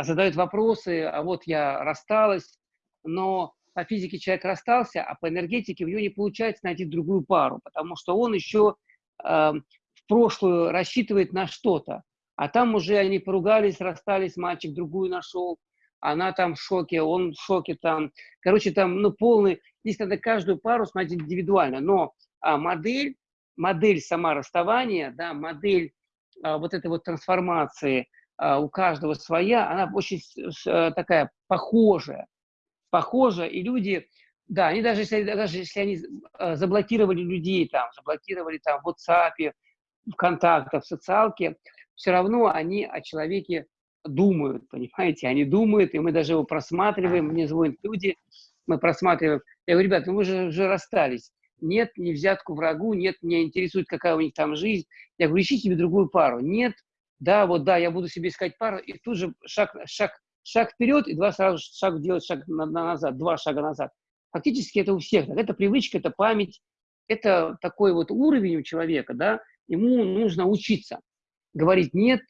задают вопросы, а вот я рассталась, но по физике человек расстался, а по энергетике у него не получается найти другую пару, потому что он еще э, в прошлую рассчитывает на что-то. А там уже они поругались, расстались, мальчик другую нашел, она там в шоке, он в шоке там. Короче, там, ну, полный, здесь надо каждую пару смотреть индивидуально, но а, модель, модель сама расставания, да, модель а, вот этой вот трансформации а, у каждого своя, она очень а, такая похожая, похожа, и люди, да, они даже если, даже если они а, заблокировали людей там, заблокировали там в WhatsApp, ВКонтакте, в социалке, все равно они о человеке думают, понимаете, они думают, и мы даже его просматриваем, мне звонят люди, мы просматриваем. Я говорю, ребята, ну вы же уже расстались. Нет, не взятку врагу, нет, меня интересует, какая у них там жизнь. Я говорю, ищи себе другую пару. Нет, да, вот да, я буду себе искать пару, и тут же шаг, шаг, шаг вперед, и два сразу шаг делать шаг на, на назад, два шага назад. Фактически это у всех. Это привычка, это память, это такой вот уровень у человека, да, ему нужно учиться говорить «нет»,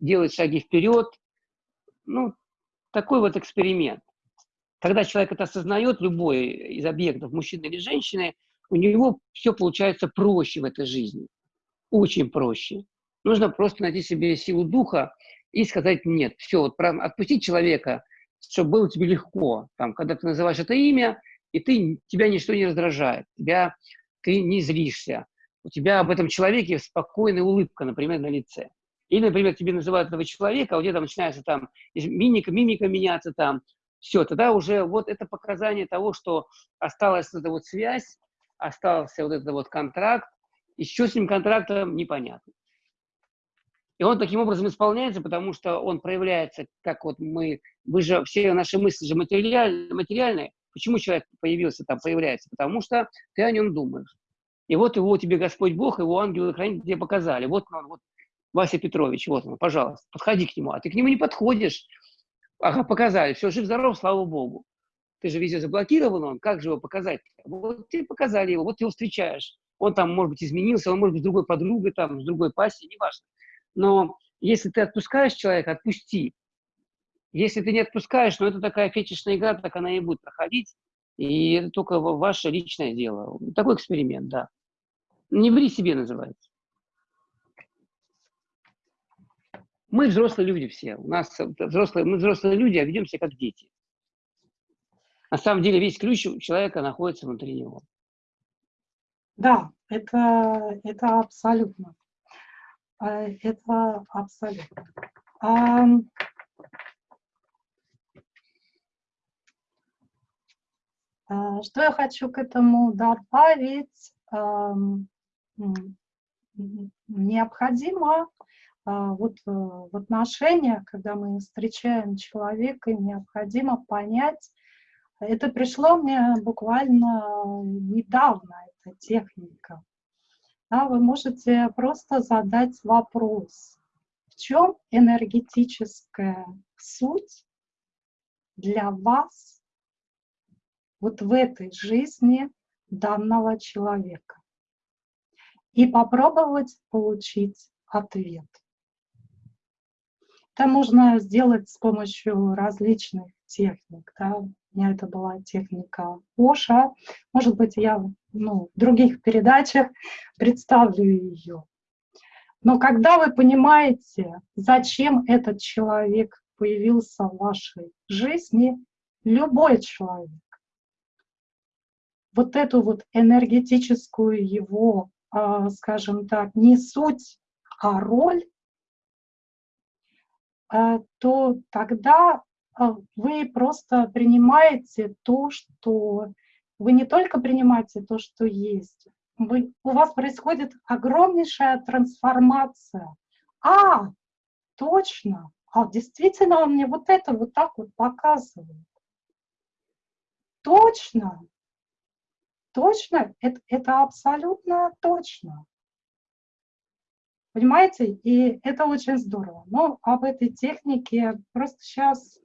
делать шаги вперед. Ну, такой вот эксперимент. Когда человек это осознает, любой из объектов, мужчины или женщины, у него все получается проще в этой жизни. Очень проще. Нужно просто найти себе силу духа и сказать «нет». Все, вот отпустить человека, чтобы было тебе легко. Там, когда ты называешь это имя, и ты, тебя ничто не раздражает, тебя, ты не злишься, у тебя об этом человеке спокойная улыбка, например, на лице. Или, например, тебе называют этого человека, а у тебя там начинается там мимика, мимика меняться там, все, тогда уже вот это показание того, что осталась эта вот связь, остался вот этот вот контракт, и с этим контрактом, непонятно. И он таким образом исполняется, потому что он проявляется, как вот мы, вы же, все наши мысли же материальные, материальные. Почему человек появился там, появляется? Потому что ты о нем думаешь. И вот его тебе Господь Бог, его ангелы хранители тебе показали. Вот он, вот Вася Петрович, вот он, пожалуйста, подходи к нему. А ты к нему не подходишь. Ага, показали, все, жив-здоров, слава Богу. Ты же везде заблокирован он, как же его показать? Вот тебе показали его, вот ты его встречаешь. Он там, может быть, изменился, он может быть с другой подругой, там, с другой пассией, неважно. Но если ты отпускаешь человека, отпусти. Если ты не отпускаешь, ну, это такая фетишная игра, так она и будет проходить. И это только ваше личное дело. Такой эксперимент, да. Не ври себе называется. Мы взрослые люди все. У нас взрослые, мы взрослые люди, а ведем себя как дети. На самом деле весь ключ у человека находится внутри него.
Да, это, это абсолютно. это абсолютно. Что я хочу к этому добавить? Необходимо вот в отношениях, когда мы встречаем человека, необходимо понять, это пришло мне буквально недавно, эта техника. Да, вы можете просто задать вопрос, в чем энергетическая суть для вас вот в этой жизни данного человека. И попробовать получить ответ. Это можно сделать с помощью различных техник. Да? У меня это была техника Оша. Может быть, я ну, в других передачах представлю ее. Но когда вы понимаете, зачем этот человек появился в вашей жизни, любой человек, вот эту вот энергетическую его, скажем так, не суть, а роль, а, то тогда а, вы просто принимаете то, что... Вы не только принимаете то, что есть, вы, у вас происходит огромнейшая трансформация. А, точно, а действительно он мне вот это вот так вот показывает. Точно, точно, это, это абсолютно точно. Понимаете? И это очень здорово. Но об этой технике просто сейчас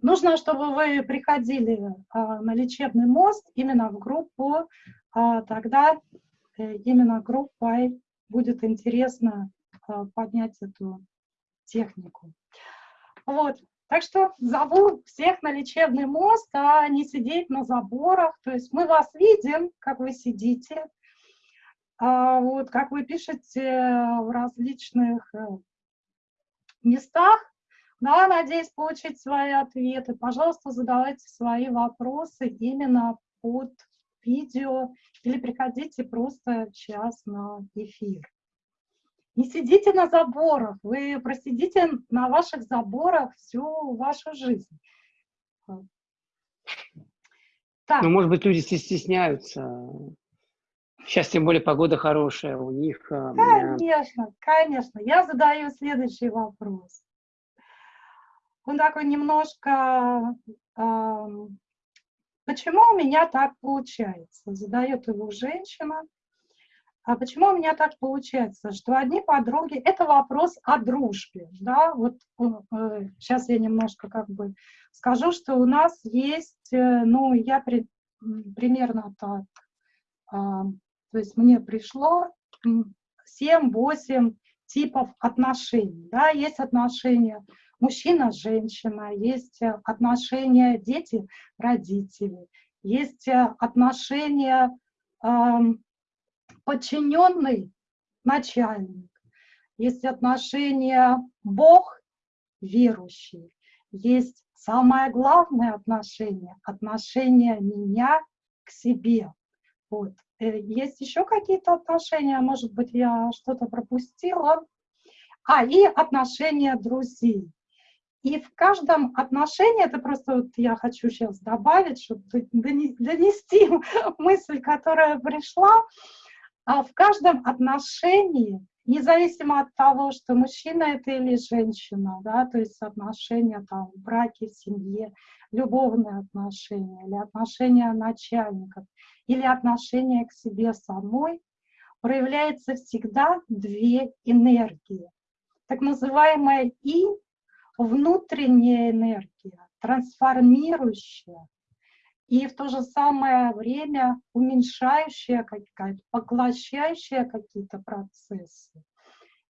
нужно, чтобы вы приходили а, на лечебный мост именно в группу, а, тогда э, именно группой будет интересно а, поднять эту технику. Вот. Так что зову всех на лечебный мост, а не сидеть на заборах. То есть мы вас видим, как вы сидите, а вот как вы пишете в различных э, местах, да, надеюсь получить свои ответы. Пожалуйста, задавайте свои вопросы именно под видео или приходите просто сейчас на эфир. Не сидите на заборах, вы просидите на ваших заборах всю вашу жизнь.
Так. Ну, может быть, люди стесняются Сейчас тем более погода хорошая у них.
А, конечно, конечно. Я задаю следующий вопрос. Он такой немножко... Э, почему у меня так получается? Задает его женщина. А почему у меня так получается, что одни подруги, это вопрос о дружбе, да, вот э, сейчас я немножко как бы скажу, что у нас есть, э, ну, я при, примерно так, э, то есть мне пришло 7-8 типов отношений. Да? Есть отношения мужчина-женщина, есть отношения дети-родители, есть отношения э, подчиненный начальник, есть отношения Бог верующий, есть самое главное отношение, отношение меня к себе. Вот. Э, есть еще какие-то отношения, может быть, я что-то пропустила. А, и отношения друзей. И в каждом отношении, это просто вот я хочу сейчас добавить, чтобы донести мысль, которая пришла, а в каждом отношении, независимо от того, что мужчина это или женщина, да, то есть отношения там в браке, в семье, любовные отношения или отношения начальников, или отношение к себе самой, проявляется всегда две энергии. Так называемая И – внутренняя энергия, трансформирующая, и в то же самое время уменьшающая, какая-то, поглощающая какие-то процессы.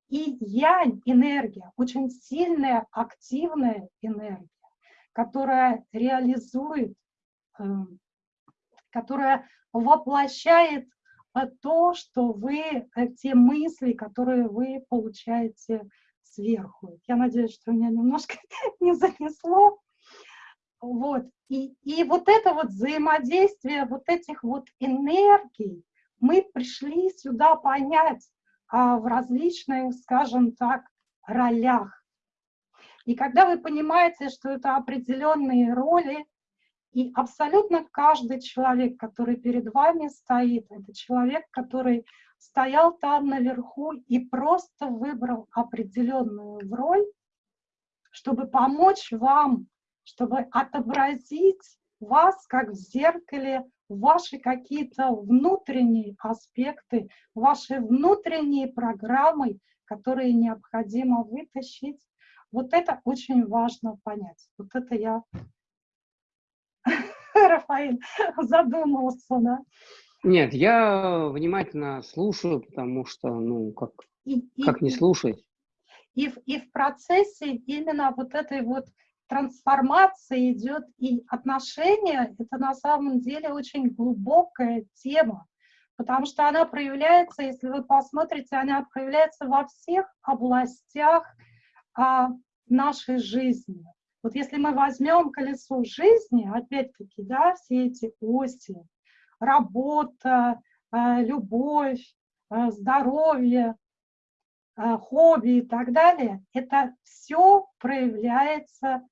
И я энергия, очень сильная, активная энергия, которая реализует эм, которая воплощает э, то, что вы, э, те мысли, которые вы получаете сверху. Я надеюсь, что меня немножко не занесло. Вот. И, и вот это вот взаимодействие вот этих вот энергий, мы пришли сюда понять, а, в различных, скажем так, ролях. И когда вы понимаете, что это определенные роли, и абсолютно каждый человек, который перед вами стоит, это человек, который стоял там наверху и просто выбрал определенную роль, чтобы помочь вам, чтобы отобразить вас, как в зеркале, ваши какие-то внутренние аспекты, ваши внутренние программы, которые необходимо вытащить. Вот это очень важно понять. Вот это я, Рафаэль, задумался, да?
Нет, я внимательно слушаю, потому что, ну, как, и, как и, не слушать?
И, и в процессе именно вот этой вот трансформация идет и отношения, это на самом деле очень глубокая тема, потому что она проявляется, если вы посмотрите, она проявляется во всех областях а, нашей жизни. Вот если мы возьмем колесо жизни, опять-таки, да, все эти оси, работа, а, любовь, а, здоровье, а, хобби и так далее, это все проявляется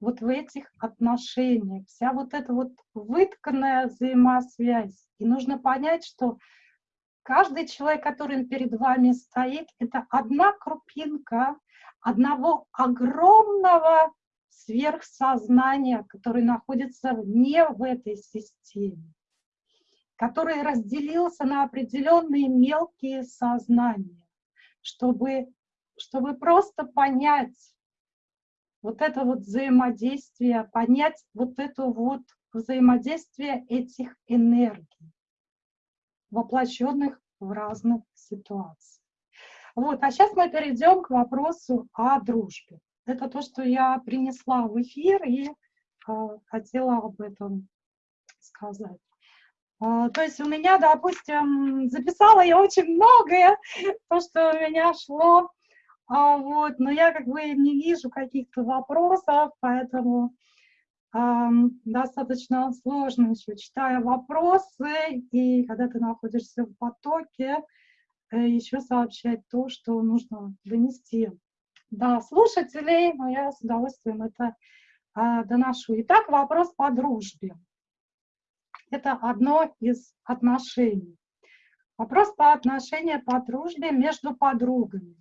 вот в этих отношениях, вся вот эта вот вытканная взаимосвязь. И нужно понять, что каждый человек, который перед вами стоит, это одна крупинка одного огромного сверхсознания, который находится вне в этой системе, который разделился на определенные мелкие сознания, чтобы, чтобы просто понять, вот это вот взаимодействие, понять вот это вот взаимодействие этих энергий, воплощенных в разных ситуациях. Вот, а сейчас мы перейдем к вопросу о дружбе. Это то, что я принесла в эфир и э, хотела об этом сказать. Э, то есть у меня, допустим, записала я очень многое, то, что у меня шло а, вот, но я как бы не вижу каких-то вопросов, поэтому э, достаточно сложно еще, читая вопросы, и когда ты находишься в потоке, э, еще сообщать то, что нужно донести до слушателей, но я с удовольствием это э, доношу. Итак, вопрос по дружбе. Это одно из отношений. Вопрос по отношению по дружбе между подругами.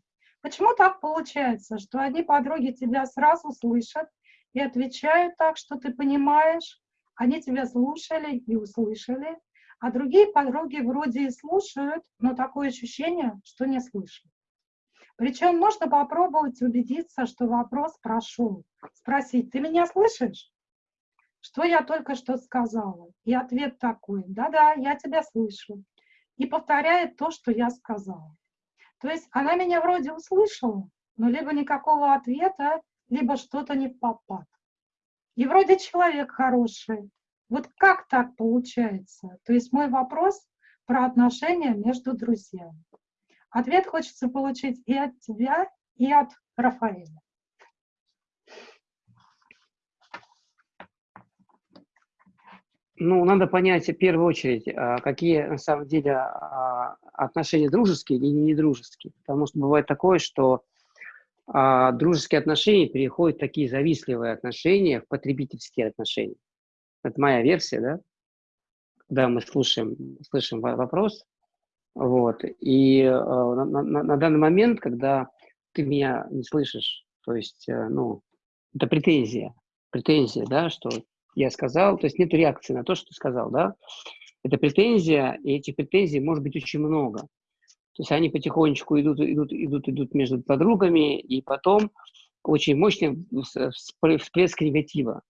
Почему так получается, что одни подруги тебя сразу слышат и отвечают так, что ты понимаешь, они тебя слушали и услышали, а другие подруги вроде и слушают, но такое ощущение, что не слышат. Причем можно попробовать убедиться, что вопрос прошел. Спросить, ты меня слышишь? Что я только что сказала? И ответ такой, да-да, я тебя слышу. И повторяет то, что я сказала. То есть она меня вроде услышала, но либо никакого ответа, либо что-то не попад. И вроде человек хороший. Вот как так получается? То есть мой вопрос про отношения между друзьями. Ответ хочется получить и от тебя, и от Рафаэля.
Ну, надо понять в первую очередь, а, какие на самом деле а, отношения дружеские или недружеские. Потому что бывает такое, что а, дружеские отношения переходят в такие завистливые отношения, в потребительские отношения. Это моя версия, да? Когда мы слушаем, слышим вопрос. Вот. И на, на, на данный момент, когда ты меня не слышишь, то есть, э, ну, это претензия, претензия, да, что я сказал, то есть нет реакции на то, что ты сказал, да, это претензия, и этих претензий может быть очень много. То есть они потихонечку идут, идут, идут, идут между подругами, и потом очень мощный всплеск негатива.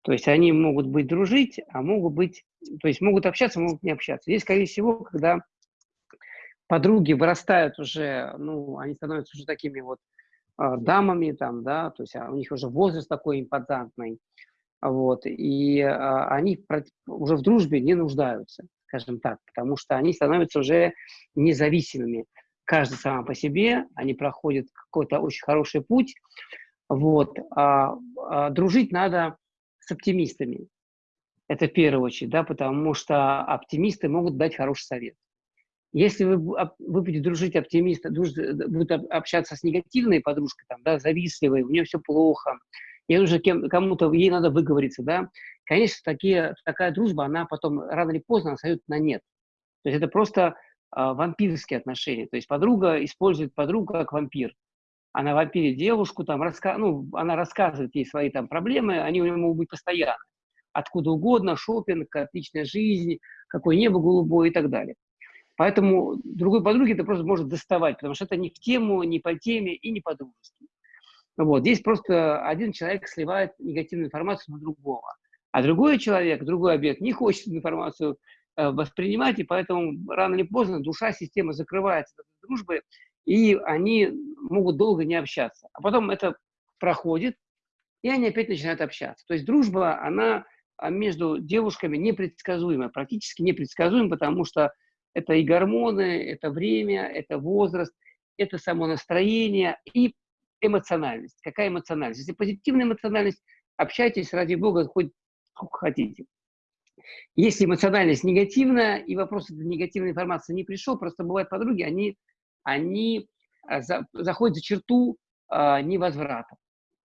То есть они могут быть дружить, а могут быть, то есть могут общаться, могут не общаться. Здесь, скорее всего, когда подруги вырастают уже, ну, они становятся уже такими вот э, дамами там, да, то есть а у них уже возраст такой импозантный, вот, и а, они уже в дружбе не нуждаются, скажем так, потому что они становятся уже независимыми. Каждый сам по себе, они проходят какой-то очень хороший путь, вот, а, а, дружить надо с оптимистами, это в первую очередь, да, потому что оптимисты могут дать хороший совет. Если вы, вы будете дружить оптимист, дружить, будете общаться с негативной подружкой, там, да, завистливой, у нее все плохо, ей нужно кому-то, ей надо выговориться, да, конечно, такие, такая дружба, она потом рано или поздно сойдет на нет. То есть это просто а, вампирские отношения. То есть подруга использует подругу как вампир. Она вампирит девушку, там, раска... ну, она рассказывает ей свои там проблемы, они у нее могут быть постоянно. Откуда угодно, шопинг, отличная жизнь, какое небо голубое и так далее. Поэтому другой подруге это просто может доставать, потому что это не в тему, не по теме и не по-дружески. Вот. Здесь просто один человек сливает негативную информацию на другого, а другой человек, другой объект не хочет информацию э, воспринимать, и поэтому рано или поздно душа, система закрывается от дружбы, и они могут долго не общаться. А потом это проходит, и они опять начинают общаться. То есть дружба, она а, между девушками непредсказуема, практически непредсказуема, потому что это и гормоны, это время, это возраст, это само настроение и эмоциональность. Какая эмоциональность? Если позитивная эмоциональность, общайтесь, ради бога, хоть сколько хотите. Если эмоциональность негативная, и вопрос этой негативной информации не пришел, просто бывают подруги, они, они а, за, заходят за черту а, невозврата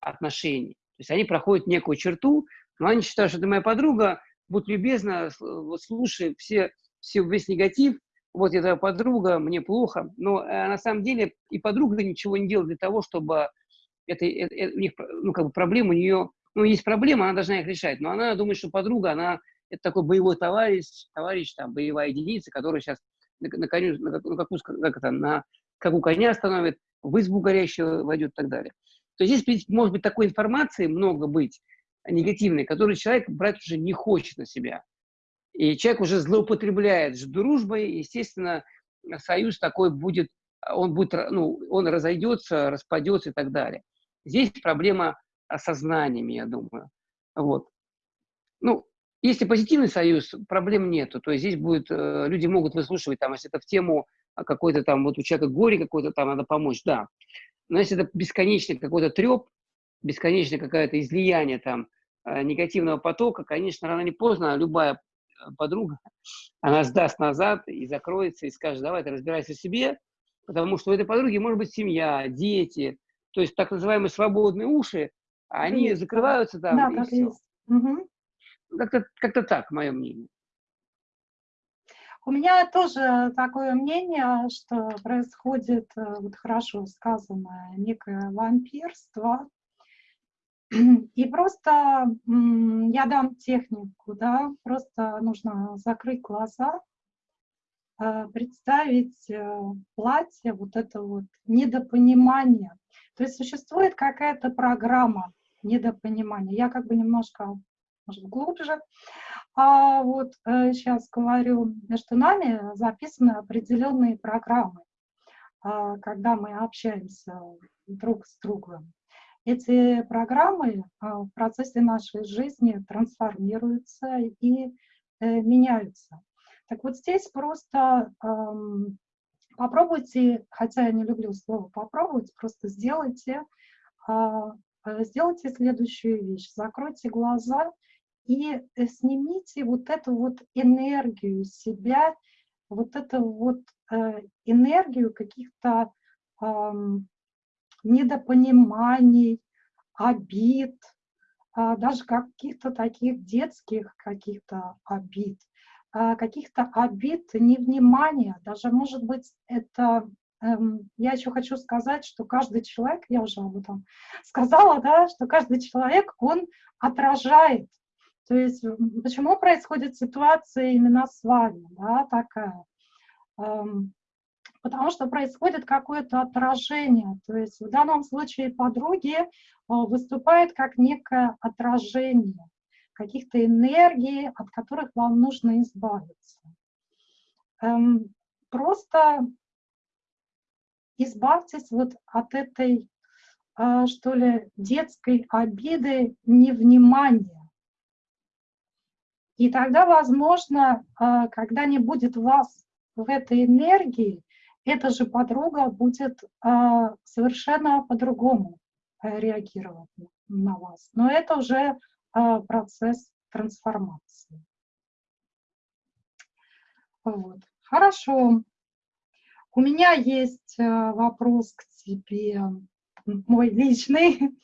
отношений. То есть они проходят некую черту, но они считают, что это моя подруга, будь любезна, слушай все, все, весь негатив, вот твоя подруга, мне плохо, но э, на самом деле и подруга ничего не делает для того, чтобы это, это, это у них, ну, как бы проблема у нее, ну, есть проблема, она должна их решать, но она думает, что подруга, она, это такой боевой товарищ, товарищ, там, боевая единица, которая сейчас на, на коню, на, на, какую, как это, на, как у коня остановит, в избу горящую войдет и так далее. То есть здесь, может быть, такой информации много быть, негативной, которую человек брать уже не хочет на себя. И человек уже злоупотребляет дружбой, естественно, союз такой будет, он будет, ну, он разойдется, распадется и так далее. Здесь проблема осознаниями, я думаю. Вот. Ну, если позитивный союз, проблем нету. То есть здесь будет, э, люди могут выслушивать, там, если это в тему какой-то там, вот у человека горе какое-то, там надо помочь, да. Но если это бесконечный какой-то треп, бесконечное какое-то излияние там э, негативного потока, конечно, рано или поздно любая подруга, она сдаст назад и закроется, и скажет, давай ты разбирайся в себе, потому что у этой подруги может быть семья, дети, то есть так называемые свободные уши, они есть, закрываются там. Да, так есть. Угу. Как-то как так, мое мнение.
У меня тоже такое мнение, что происходит, э, вот хорошо сказанное, некое вампирство, и просто я дам технику, да, просто нужно закрыть глаза, э, представить э, платье, вот это вот недопонимание. То есть существует какая-то программа недопонимания. Я как бы немножко, может, глубже. А вот сейчас э, говорю, между нами записаны определенные программы, когда мы общаемся друг с другом. Эти программы а, в процессе нашей жизни трансформируются и э, меняются. Так вот здесь просто попробуйте, хотя я не люблю слово попробовать, просто сделайте, а, э, сделайте следующую вещь. Закройте глаза и э, снимите вот эту вот энергию себя, вот эту вот энергию каких-то недопониманий, обид, а, даже каких-то таких детских каких-то обид, а, каких-то обид, невнимания, даже, может быть, это эм, я еще хочу сказать, что каждый человек, я уже об этом сказала, да, что каждый человек, он отражает. То есть почему происходит ситуация именно с вами, да, такая. Потому что происходит какое-то отражение. То есть в данном случае подруги э, выступают как некое отражение каких-то энергий, от которых вам нужно избавиться. Эм, просто избавьтесь вот от этой, э, что ли, детской обиды, невнимания. И тогда, возможно, э, когда не будет вас в этой энергии, эта же подруга будет э, совершенно по-другому э, реагировать на вас. Но это уже э, процесс трансформации. Вот. Хорошо. у меня есть э, вопрос к тебе, мой личный.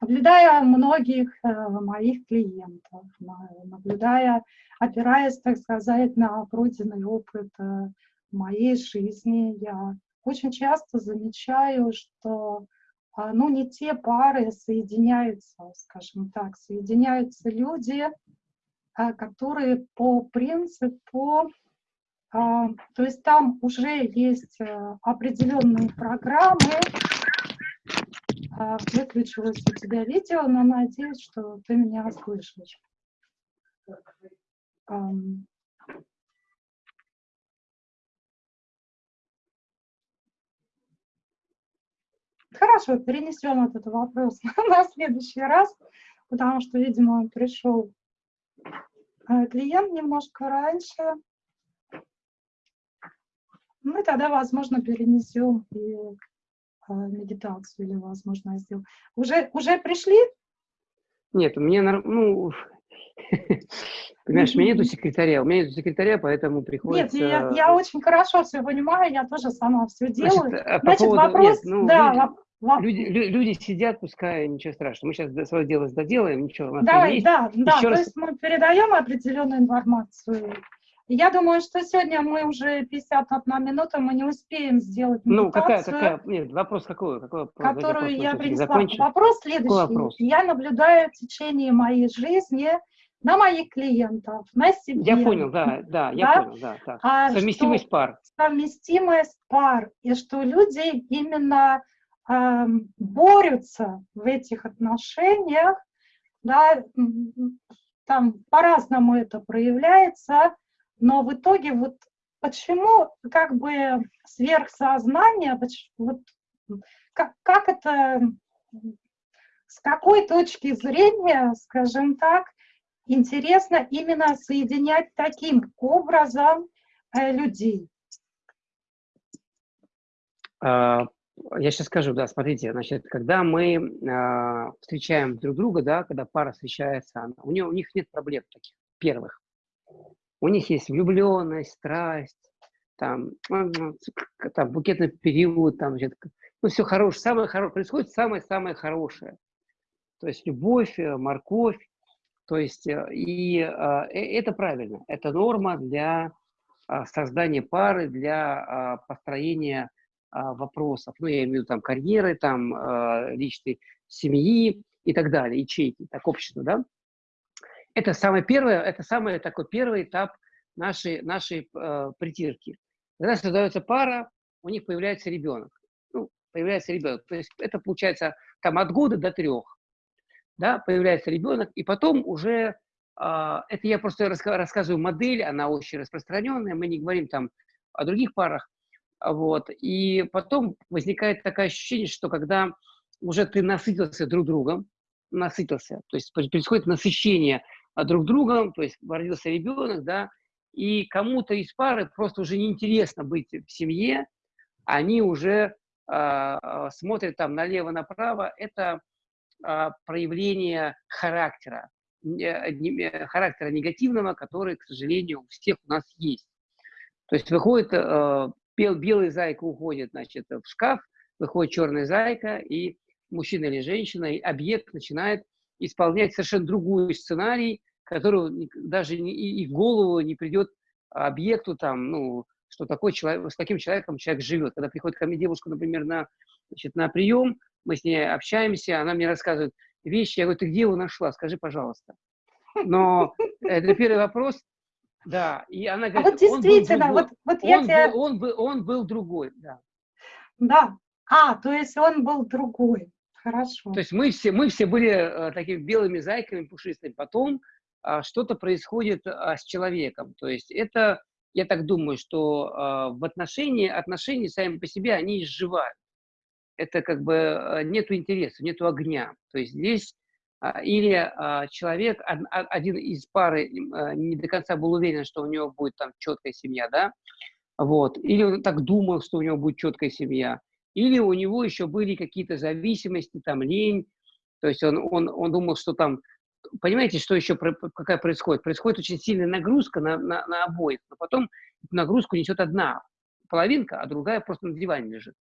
Наблюдая многих э, моих клиентов, наблюдая, опираясь, так сказать, на пройденный опыт моей жизни, я очень часто замечаю, что а, ну, не те пары соединяются, скажем так, соединяются люди, а, которые по принципу, а, то есть там уже есть э, определенные программы, выключилось у тебя видео, но надеюсь, что ты меня слышишь. Хорошо, перенесем этот вопрос на следующий раз, потому что, видимо, пришел э, клиент немножко раньше. Мы тогда, возможно, перенесем и э, медитацию, или, возможно, сделаем. Уже, уже пришли?
Нет, у меня, ну, Понимаешь, у меня нету секретаря, у меня нету секретаря, поэтому приходится...
Нет, я, я очень хорошо все понимаю, я тоже сама все делаю.
Значит, а по Значит поводу... вопрос... Нет, ну, да, люди, люди, люди сидят, пускай, ничего страшного. Мы сейчас свое дело доделаем, ничего. У нас
Давай, есть. да, да, Еще то раз... есть мы передаем определенную информацию. Я думаю, что сегодня мы уже 51 минута, мы не успеем сделать.
Ну, какая, какая, нет, вопрос какой? какой
которую вопрос, я принесла. Вопрос следующий. Вопрос? Я наблюдаю в течение моей жизни на моих клиентов, на себе.
Я понял, да, да, я да? понял, да. Так. А совместимость пар.
Совместимость пар, и что люди именно борются в этих отношениях, да, там по-разному это проявляется, но в итоге вот почему как бы сверхсознание, вот, как, как это, с какой точки зрения, скажем так, интересно именно соединять таким образом э, людей?
Я сейчас скажу, да, смотрите, значит, когда мы э, встречаем друг друга, да, когда пара встречается, у, нее, у них нет проблем таких первых. У них есть влюбленность, страсть, там, там букетный период, там, значит, ну, все хорошее, самое хорошее, происходит самое-самое хорошее. То есть любовь, э, морковь, то есть, э, и а, э, это правильно, это норма для а, создания пары, для построения вопросов. Ну, я имею в виду там карьеры, там личной семьи и так далее, ячейки, так общество, да. Это самое первое, это самый такой первый этап нашей, нашей э, притирки. Когда создается пара, у них появляется ребенок. Ну, появляется ребенок. То есть это получается там от года до трех да, появляется ребенок, и потом уже, э, это я просто рассказываю модель, она очень распространенная, мы не говорим там о других парах, вот, и потом возникает такое ощущение, что когда уже ты насытился друг другом, насытился, то есть происходит насыщение друг другом, то есть родился ребенок, да, и кому-то из пары просто уже неинтересно быть в семье, они уже э, смотрят там налево-направо, это а, проявление характера, э, характера негативного, который, к сожалению, у всех у нас есть. То есть выходит, э, белый зайка уходит значит, в шкаф, выходит черная зайка, и мужчина или женщина, и объект начинает исполнять совершенно другой сценарий, который даже и в голову не придет объекту, там, ну, что такой человек, с таким человеком человек живет. Когда приходит ко мне девушка, например, на, значит, на прием, мы с ней общаемся, она мне рассказывает вещи, я говорю, ты где его нашла, скажи, пожалуйста. Но это первый вопрос, да, и она
говорит, а вот действительно, он был вот, вот я
он,
тебя...
был, он, был, он был другой, да.
Да, а, то есть он был другой, хорошо.
То есть мы все, мы все были э, такими белыми зайками пушистыми, потом э, что-то происходит э, с человеком, то есть это, я так думаю, что э, в отношении, отношения сами по себе, они изживают это как бы э, нету интереса, нету огня. То есть здесь а, или а, человек, один из пары э, не до конца был уверен, что у него будет там четкая семья, да, вот, или он так думал, что у него будет четкая семья, или у него еще были какие-то зависимости, там, лень, то есть он, он, он думал, что там, понимаете, что еще, какая происходит? Происходит очень сильная нагрузка на, на, на обоих, но потом нагрузку несет одна половинка, а другая просто на диване лежит.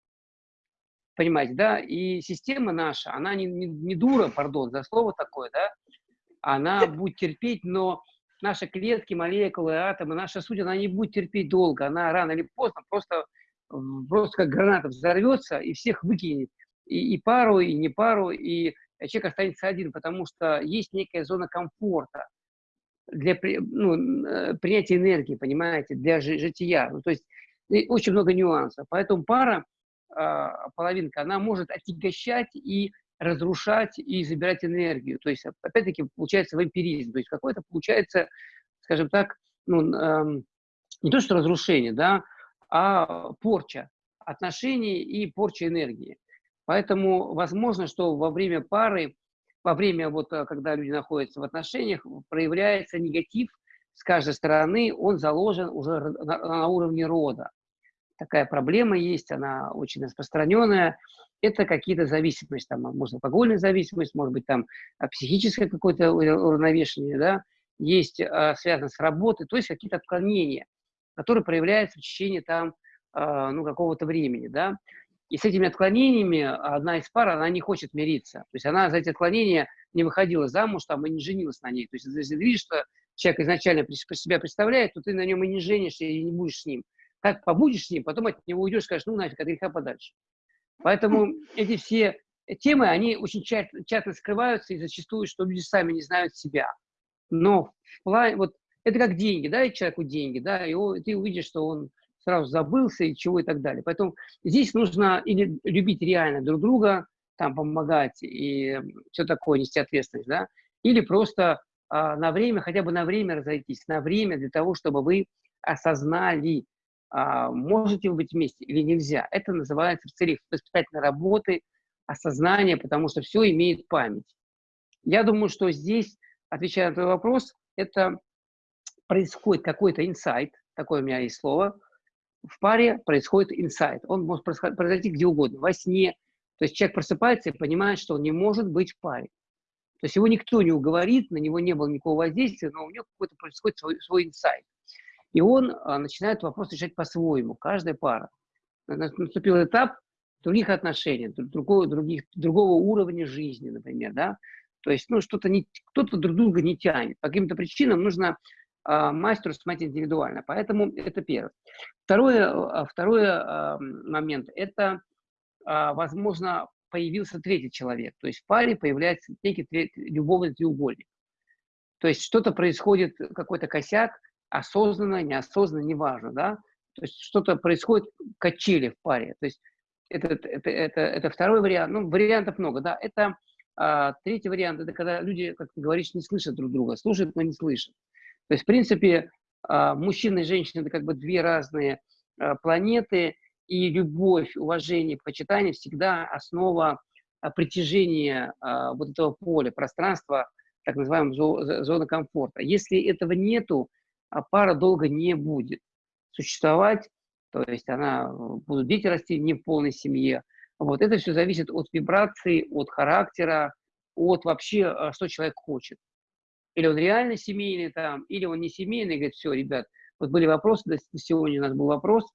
Понимаете, да? И система наша, она не, не, не дура, пардон, за слово такое, да? Она будет терпеть, но наши клетки, молекулы, атомы, наша суть, она не будет терпеть долго. Она рано или поздно просто, просто как граната взорвется и всех выкинет. И, и пару, и не пару, и человек останется один, потому что есть некая зона комфорта для ну, э, принятия энергии, понимаете, для жития. Ну, то есть очень много нюансов. Поэтому пара, половинка, она может отягощать и разрушать и забирать энергию. То есть, опять-таки, получается вампиризм. То есть, какой-то получается, скажем так, ну, эм, не то что разрушение, да, а порча отношений и порча энергии. Поэтому возможно, что во время пары, во время, вот, э, когда люди находятся в отношениях, проявляется негатив с каждой стороны, он заложен уже на, на уровне рода. Такая проблема есть, она очень распространенная. Это какие-то зависимости, там, может, алкогольная зависимость, может быть, там а, психическое какое-то уравновешение, да, есть а, связано с работой, то есть какие-то отклонения, которые проявляются в течение там, а, ну, какого-то времени, да. И с этими отклонениями одна из пар, она не хочет мириться. То есть она за эти отклонения не выходила замуж там, и не женилась на ней. То есть если ты видишь, что человек изначально себя представляет, то ты на нем и не женишься, и не будешь с ним. Как побудешь с ним, потом от него уйдешь, скажешь, ну нафиг, от греха подальше. Поэтому эти все темы, они очень часто, часто скрываются и зачастую, что люди сами не знают себя. Но вот это как деньги, да, человеку деньги, да, и ты увидишь, что он сразу забылся и чего и так далее. Поэтому здесь нужно или любить реально друг друга, там помогать и все такое, нести ответственность, да, или просто а, на время, хотя бы на время разойтись, на время для того, чтобы вы осознали, можете вы быть вместе или нельзя. Это называется в целях воспитательной работы, осознание, потому что все имеет память. Я думаю, что здесь, отвечая на твой вопрос, это происходит какой-то инсайт, такое у меня есть слово, в паре происходит инсайт. Он может произойти где угодно, во сне. То есть человек просыпается и понимает, что он не может быть в паре. То есть его никто не уговорит, на него не было никакого воздействия, но у него какой-то происходит свой, свой инсайт. И он а, начинает вопрос решать по-своему, каждая пара. Наступил этап других отношений, другого, других, другого уровня жизни, например, да. То есть, ну, что-то не, кто-то друг друга не тянет. По каким-то причинам нужно а, мастеру смотреть индивидуально. Поэтому это первое. Второе, а, второй а, момент – это, а, возможно, появился третий человек. То есть в паре появляется некий любовный треугольник. То есть что-то происходит, какой-то косяк, осознанно, неосознанно, неважно, да? То есть что-то происходит, качели в паре. То есть это, это, это, это второй вариант. Ну, вариантов много, да. Это а, третий вариант, это когда люди, как ты говоришь, не слышат друг друга, слушают, но не слышат. То есть, в принципе, а, мужчина и женщина – это как бы две разные а, планеты, и любовь, уважение, почитание всегда основа а, притяжения вот этого поля, пространства, так называемого зоны комфорта. Если этого нету, пара долго не будет существовать, то есть она, будут дети расти не в полной семье. Вот это все зависит от вибрации, от характера, от вообще, что человек хочет. Или он реально семейный там, или он не семейный, говорит, все, ребят, вот были вопросы, сегодня у нас был вопрос,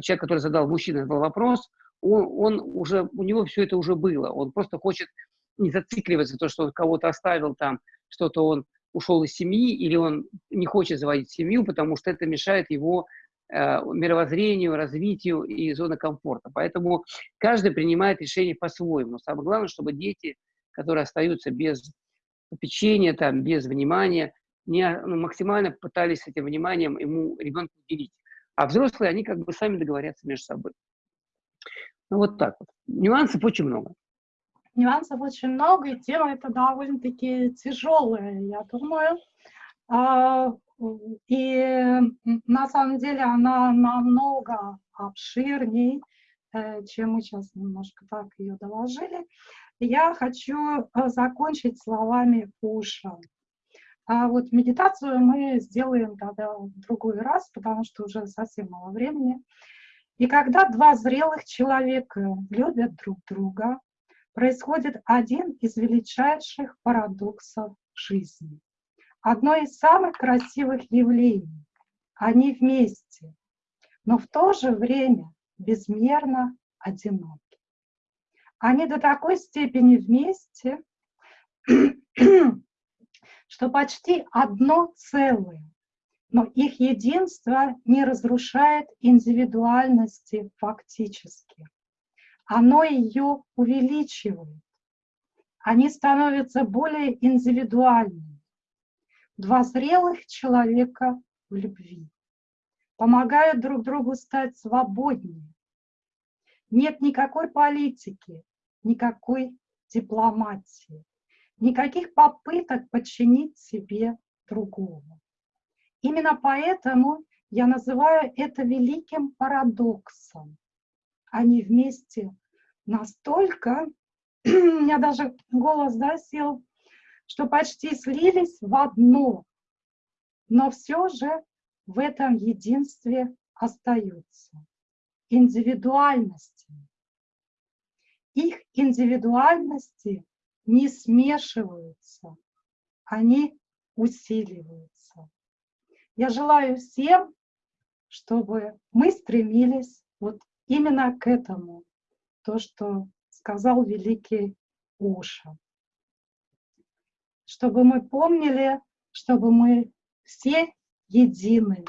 человек, который задал, мужчина задал вопрос, он, он уже, у него все это уже было, он просто хочет не зацикливаться, то, что он кого-то оставил там, что-то он ушел из семьи, или он не хочет заводить семью, потому что это мешает его э, мировоззрению, развитию и зоны комфорта. Поэтому каждый принимает решение по-своему. Самое главное, чтобы дети, которые остаются без попечения, там, без внимания, не, ну, максимально пытались этим вниманием ему ребенку уделить. А взрослые, они как бы сами договорятся между собой. Ну, вот так вот. Нюансов очень много.
Нюансов очень много, и тема это довольно-таки тяжелая, я думаю. А, и на самом деле она намного обширней, э, чем мы сейчас немножко так ее доложили. Я хочу э, закончить словами Пуша. А вот медитацию мы сделаем тогда в другой раз, потому что уже совсем мало времени. И когда два зрелых человека любят друг друга, происходит один из величайших парадоксов жизни. Одно из самых красивых явлений. Они вместе. но в то же время безмерно одиноки. Они до такой степени вместе, что почти одно целое, но их единство не разрушает индивидуальности фактически. Оно ее увеличивает. Они становятся более индивидуальными. Два зрелых человека в любви помогают друг другу стать свободнее. Нет никакой политики, никакой дипломатии, никаких попыток подчинить себе другого. Именно поэтому я называю это великим парадоксом. Они вместе настолько, у меня даже голос да, сел, что почти слились в одно, но все же в этом единстве остаются индивидуальности. Их индивидуальности не смешиваются, они усиливаются. Я желаю всем, чтобы мы стремились вот именно к этому, то, что сказал великий Уша. Чтобы мы помнили, чтобы мы все едины.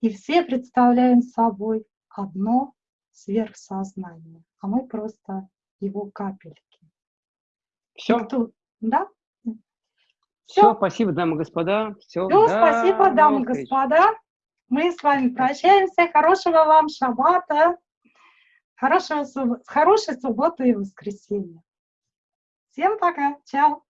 И все представляем собой одно сверхсознание, а мы просто его капельки.
Все?
Кто... Да?
Все, спасибо, дамы и господа.
Все, Все спасибо, дамы и господа. Мы с вами прощаемся. Хорошего вам шаббата. Хорошего, хорошей субботы и воскресенья. Всем пока. Чао.